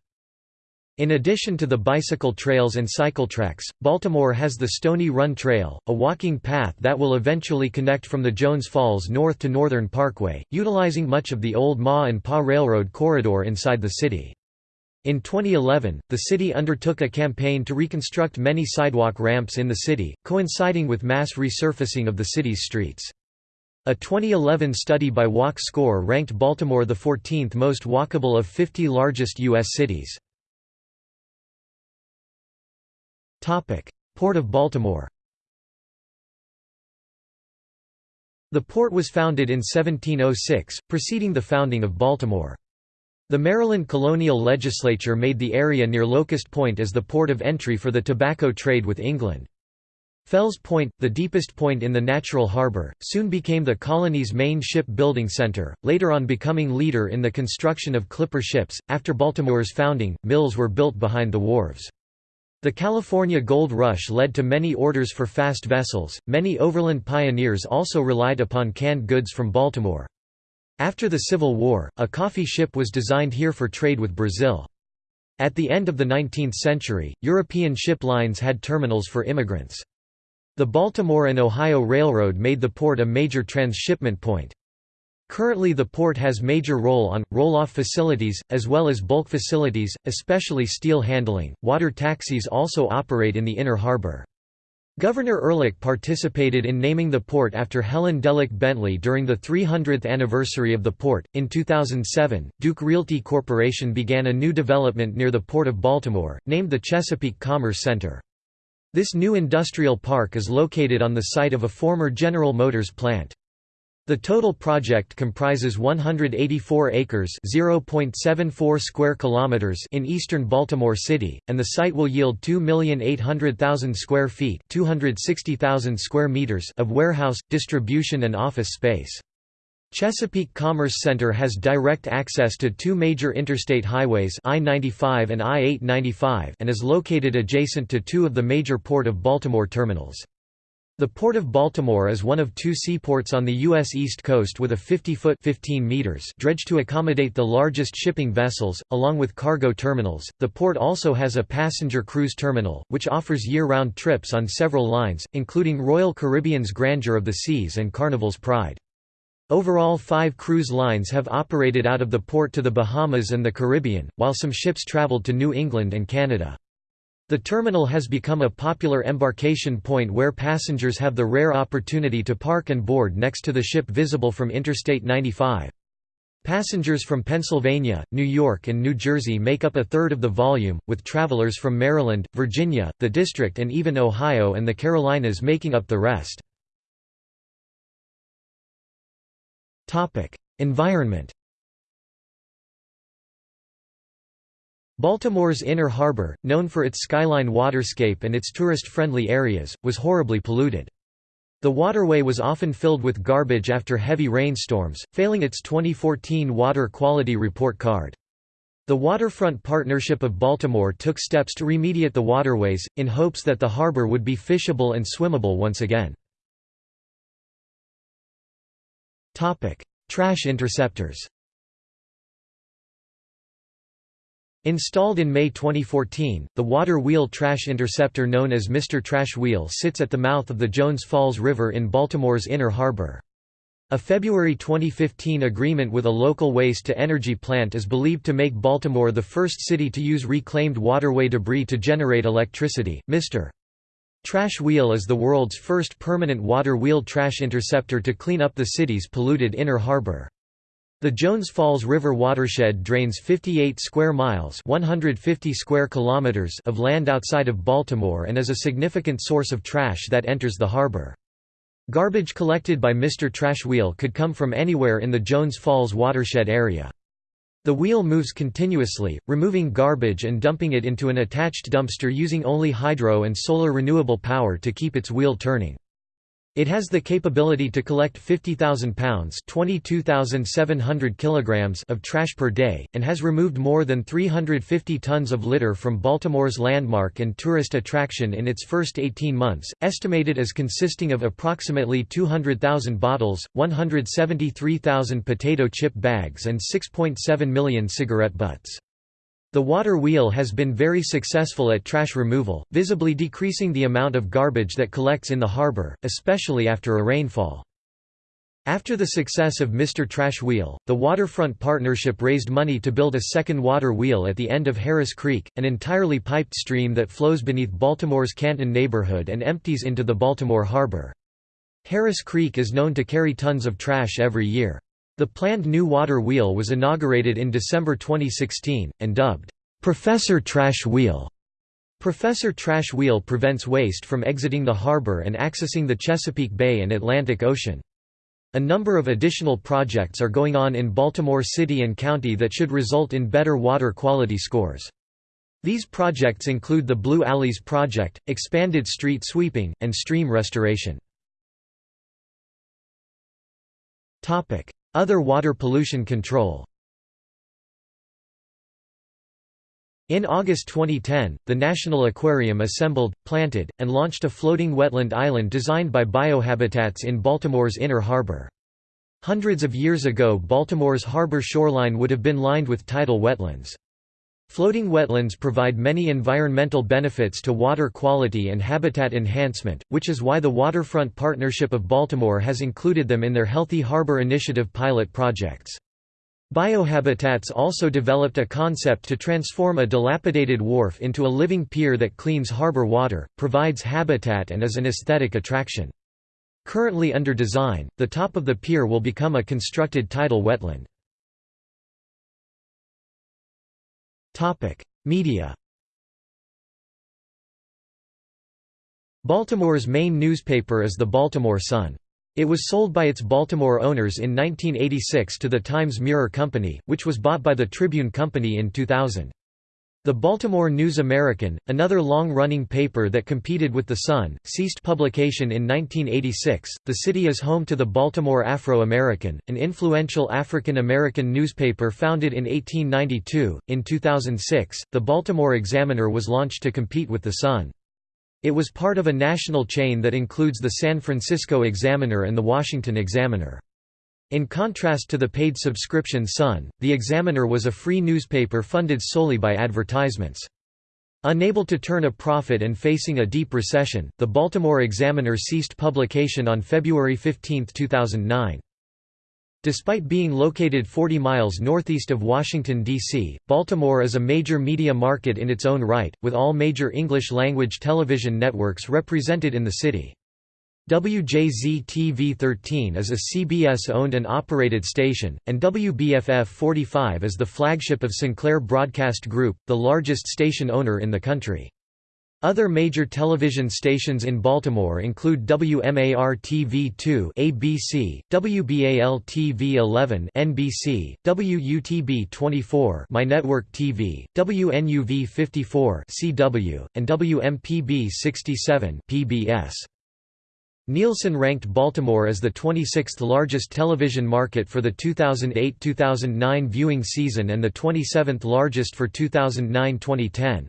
In addition to the bicycle trails and cycle tracks, Baltimore has the Stony Run Trail, a walking path that will eventually connect from the Jones Falls north to Northern Parkway, utilizing much of the old Ma and Pa Railroad corridor inside the city. In 2011, the city undertook a campaign to reconstruct many sidewalk ramps in the city, coinciding with mass resurfacing of the city's streets. A 2011 study by Walk Score ranked Baltimore the 14th most walkable of 50 largest U.S. cities. Port of Baltimore The port was founded in 1706, preceding the founding of Baltimore. The Maryland colonial legislature made the area near Locust Point as the port of entry for the tobacco trade with England. Fells Point, the deepest point in the natural harbor, soon became the colony's main ship-building center, later on becoming leader in the construction of clipper ships. After Baltimore's founding, mills were built behind the wharves. The California Gold Rush led to many orders for fast vessels. Many overland pioneers also relied upon canned goods from Baltimore. After the Civil War, a coffee ship was designed here for trade with Brazil. At the end of the 19th century, European ship lines had terminals for immigrants. The Baltimore and Ohio Railroad made the port a major transshipment point. Currently the port has major roll-on, roll-off facilities, as well as bulk facilities, especially steel handling. Water taxis also operate in the inner harbor. Governor Ehrlich participated in naming the port after Helen Delich Bentley during the 300th anniversary of the port. In 2007, Duke Realty Corporation began a new development near the Port of Baltimore, named the Chesapeake Commerce Center. This new industrial park is located on the site of a former General Motors plant. The total project comprises 184 acres (0.74 square kilometers) in eastern Baltimore City, and the site will yield 2,800,000 square feet (260,000 square meters) of warehouse, distribution and office space. Chesapeake Commerce Center has direct access to two major interstate highways I-95 and I-895 and is located adjacent to two of the major Port of Baltimore terminals. The Port of Baltimore is one of two seaports on the U.S. East Coast with a 50-foot dredge to accommodate the largest shipping vessels, along with cargo terminals. The port also has a passenger cruise terminal, which offers year-round trips on several lines, including Royal Caribbean's Grandeur of the Seas and Carnival's Pride. Overall five cruise lines have operated out of the port to the Bahamas and the Caribbean, while some ships traveled to New England and Canada. The terminal has become a popular embarkation point where passengers have the rare opportunity to park and board next to the ship visible from Interstate 95. Passengers from Pennsylvania, New York and New Jersey make up a third of the volume, with travelers from Maryland, Virginia, the District and even Ohio and the Carolinas making up the rest. Environment Baltimore's Inner Harbor, known for its skyline waterscape and its tourist-friendly areas, was horribly polluted. The waterway was often filled with garbage after heavy rainstorms, failing its 2014 Water Quality Report card. The Waterfront Partnership of Baltimore took steps to remediate the waterways, in hopes that the harbor would be fishable and swimmable once again. Trash interceptors Installed in May 2014, the water wheel trash interceptor known as Mr. Trash Wheel sits at the mouth of the Jones Falls River in Baltimore's Inner Harbor. A February 2015 agreement with a local waste-to-energy plant is believed to make Baltimore the first city to use reclaimed waterway debris to generate electricity. Mr. Trash Wheel is the world's first permanent water wheel trash interceptor to clean up the city's polluted inner harbor. The Jones Falls River watershed drains 58 square miles 150 square kilometers of land outside of Baltimore and is a significant source of trash that enters the harbor. Garbage collected by Mr. Trash Wheel could come from anywhere in the Jones Falls watershed area. The wheel moves continuously, removing garbage and dumping it into an attached dumpster using only hydro and solar renewable power to keep its wheel turning. It has the capability to collect 50,000 pounds kilograms of trash per day, and has removed more than 350 tons of litter from Baltimore's landmark and tourist attraction in its first 18 months, estimated as consisting of approximately 200,000 bottles, 173,000 potato chip bags and 6.7 million cigarette butts. The water wheel has been very successful at trash removal, visibly decreasing the amount of garbage that collects in the harbor, especially after a rainfall. After the success of Mr. Trash Wheel, the Waterfront Partnership raised money to build a second water wheel at the end of Harris Creek, an entirely piped stream that flows beneath Baltimore's Canton neighborhood and empties into the Baltimore Harbor. Harris Creek is known to carry tons of trash every year. The planned new water wheel was inaugurated in December 2016, and dubbed, "'Professor Trash Wheel'". Professor Trash Wheel prevents waste from exiting the harbor and accessing the Chesapeake Bay and Atlantic Ocean. A number of additional projects are going on in Baltimore City and County that should result in better water quality scores. These projects include the Blue Alleys Project, expanded street sweeping, and stream restoration. Other water pollution control In August 2010, the National Aquarium assembled, planted, and launched a floating wetland island designed by Biohabitats in Baltimore's Inner Harbor. Hundreds of years ago Baltimore's harbor shoreline would have been lined with tidal wetlands. Floating wetlands provide many environmental benefits to water quality and habitat enhancement, which is why the Waterfront Partnership of Baltimore has included them in their Healthy Harbor Initiative pilot projects. Biohabitats also developed a concept to transform a dilapidated wharf into a living pier that cleans harbor water, provides habitat and is an aesthetic attraction. Currently under design, the top of the pier will become a constructed tidal wetland. Media Baltimore's main newspaper is the Baltimore Sun. It was sold by its Baltimore owners in 1986 to the Times-Mirror Company, which was bought by the Tribune Company in 2000. The Baltimore News American, another long-running paper that competed with The Sun, ceased publication in 1986. The city is home to the Baltimore Afro-American, an influential African American newspaper founded in 1892. In 2006, the Baltimore Examiner was launched to compete with The Sun. It was part of a national chain that includes the San Francisco Examiner and the Washington Examiner. In contrast to the paid subscription Sun, the Examiner was a free newspaper funded solely by advertisements. Unable to turn a profit and facing a deep recession, the Baltimore Examiner ceased publication on February 15, 2009. Despite being located 40 miles northeast of Washington, D.C., Baltimore is a major media market in its own right, with all major English-language television networks represented in the city. WJZ-TV 13 is a CBS-owned and operated station, and WBFF 45 is the flagship of Sinclair Broadcast Group, the largest station owner in the country. Other major television stations in Baltimore include WMAR-TV2 ABC, WBAL-TV 11 NBC, WUTB-24 My Network TV, WNUV-54 CW, and WMPB-67 PBS. Nielsen ranked Baltimore as the 26th largest television market for the 2008–2009 viewing season and the 27th largest for 2009–2010.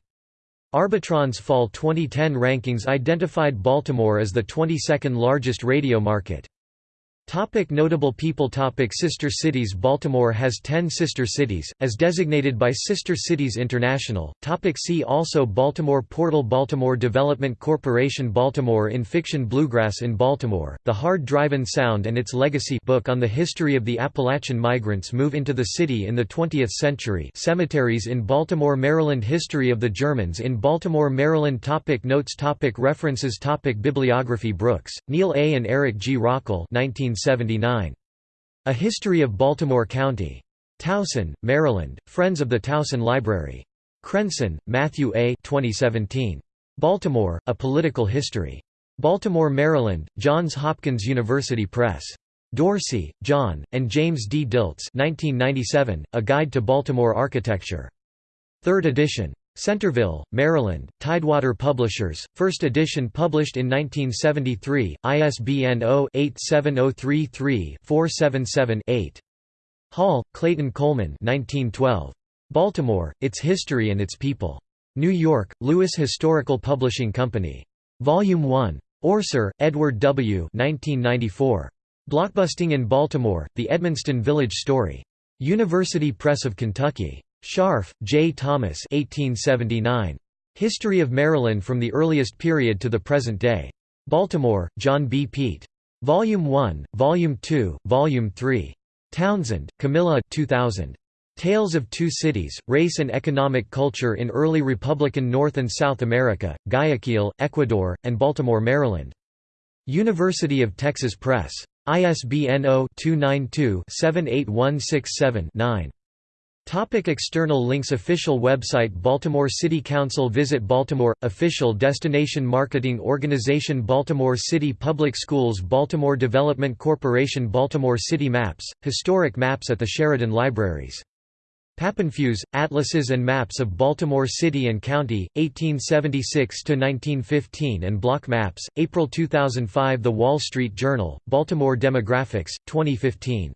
Arbitron's Fall 2010 rankings identified Baltimore as the 22nd largest radio market. Topic notable people Topic Sister cities Baltimore has 10 sister cities, as designated by Sister Cities International. Topic see also Baltimore Portal Baltimore Development Corporation Baltimore in Fiction Bluegrass in Baltimore, The Hard Driving Sound and Its Legacy book on the history of the Appalachian migrants move into the city in the 20th century Cemeteries in Baltimore Maryland History of the Germans in Baltimore Maryland topic Notes topic References topic Bibliography Brooks, Neal A. and Eric G. Rockel 19 1979. A History of Baltimore County. Towson, Maryland, Friends of the Towson Library. Crenson, Matthew A. 2017. Baltimore, A Political History. Baltimore, Maryland, Johns Hopkins University Press. Dorsey, John, and James D. Dilts 1997, A Guide to Baltimore Architecture. 3rd edition. Centreville, Maryland, Tidewater Publishers, first edition published in 1973, ISBN 0-87033-477-8. Hall, Clayton Coleman 1912. Baltimore, Its History and Its People. New York, Lewis Historical Publishing Company. Volume 1. Orser, Edward W. 1994. Blockbusting in Baltimore, The Edmonston Village Story. University Press of Kentucky. Scharf, J. Thomas 1879. History of Maryland from the Earliest Period to the Present Day. Baltimore, John B. Piet. Volume 1, Volume 2, Volume 3. Townsend, Camilla 2000. Tales of Two Cities, Race and Economic Culture in Early Republican North and South America, Guayaquil, Ecuador, and Baltimore, Maryland. University of Texas Press. ISBN 0-292-78167-9. Topic external links Official website Baltimore City Council Visit Baltimore – Official destination marketing organization Baltimore City Public Schools Baltimore Development Corporation Baltimore City Maps, historic maps at the Sheridan Libraries. Papenfuse, Atlases and Maps of Baltimore City and County, 1876–1915 and Block Maps, April 2005 The Wall Street Journal, Baltimore Demographics, 2015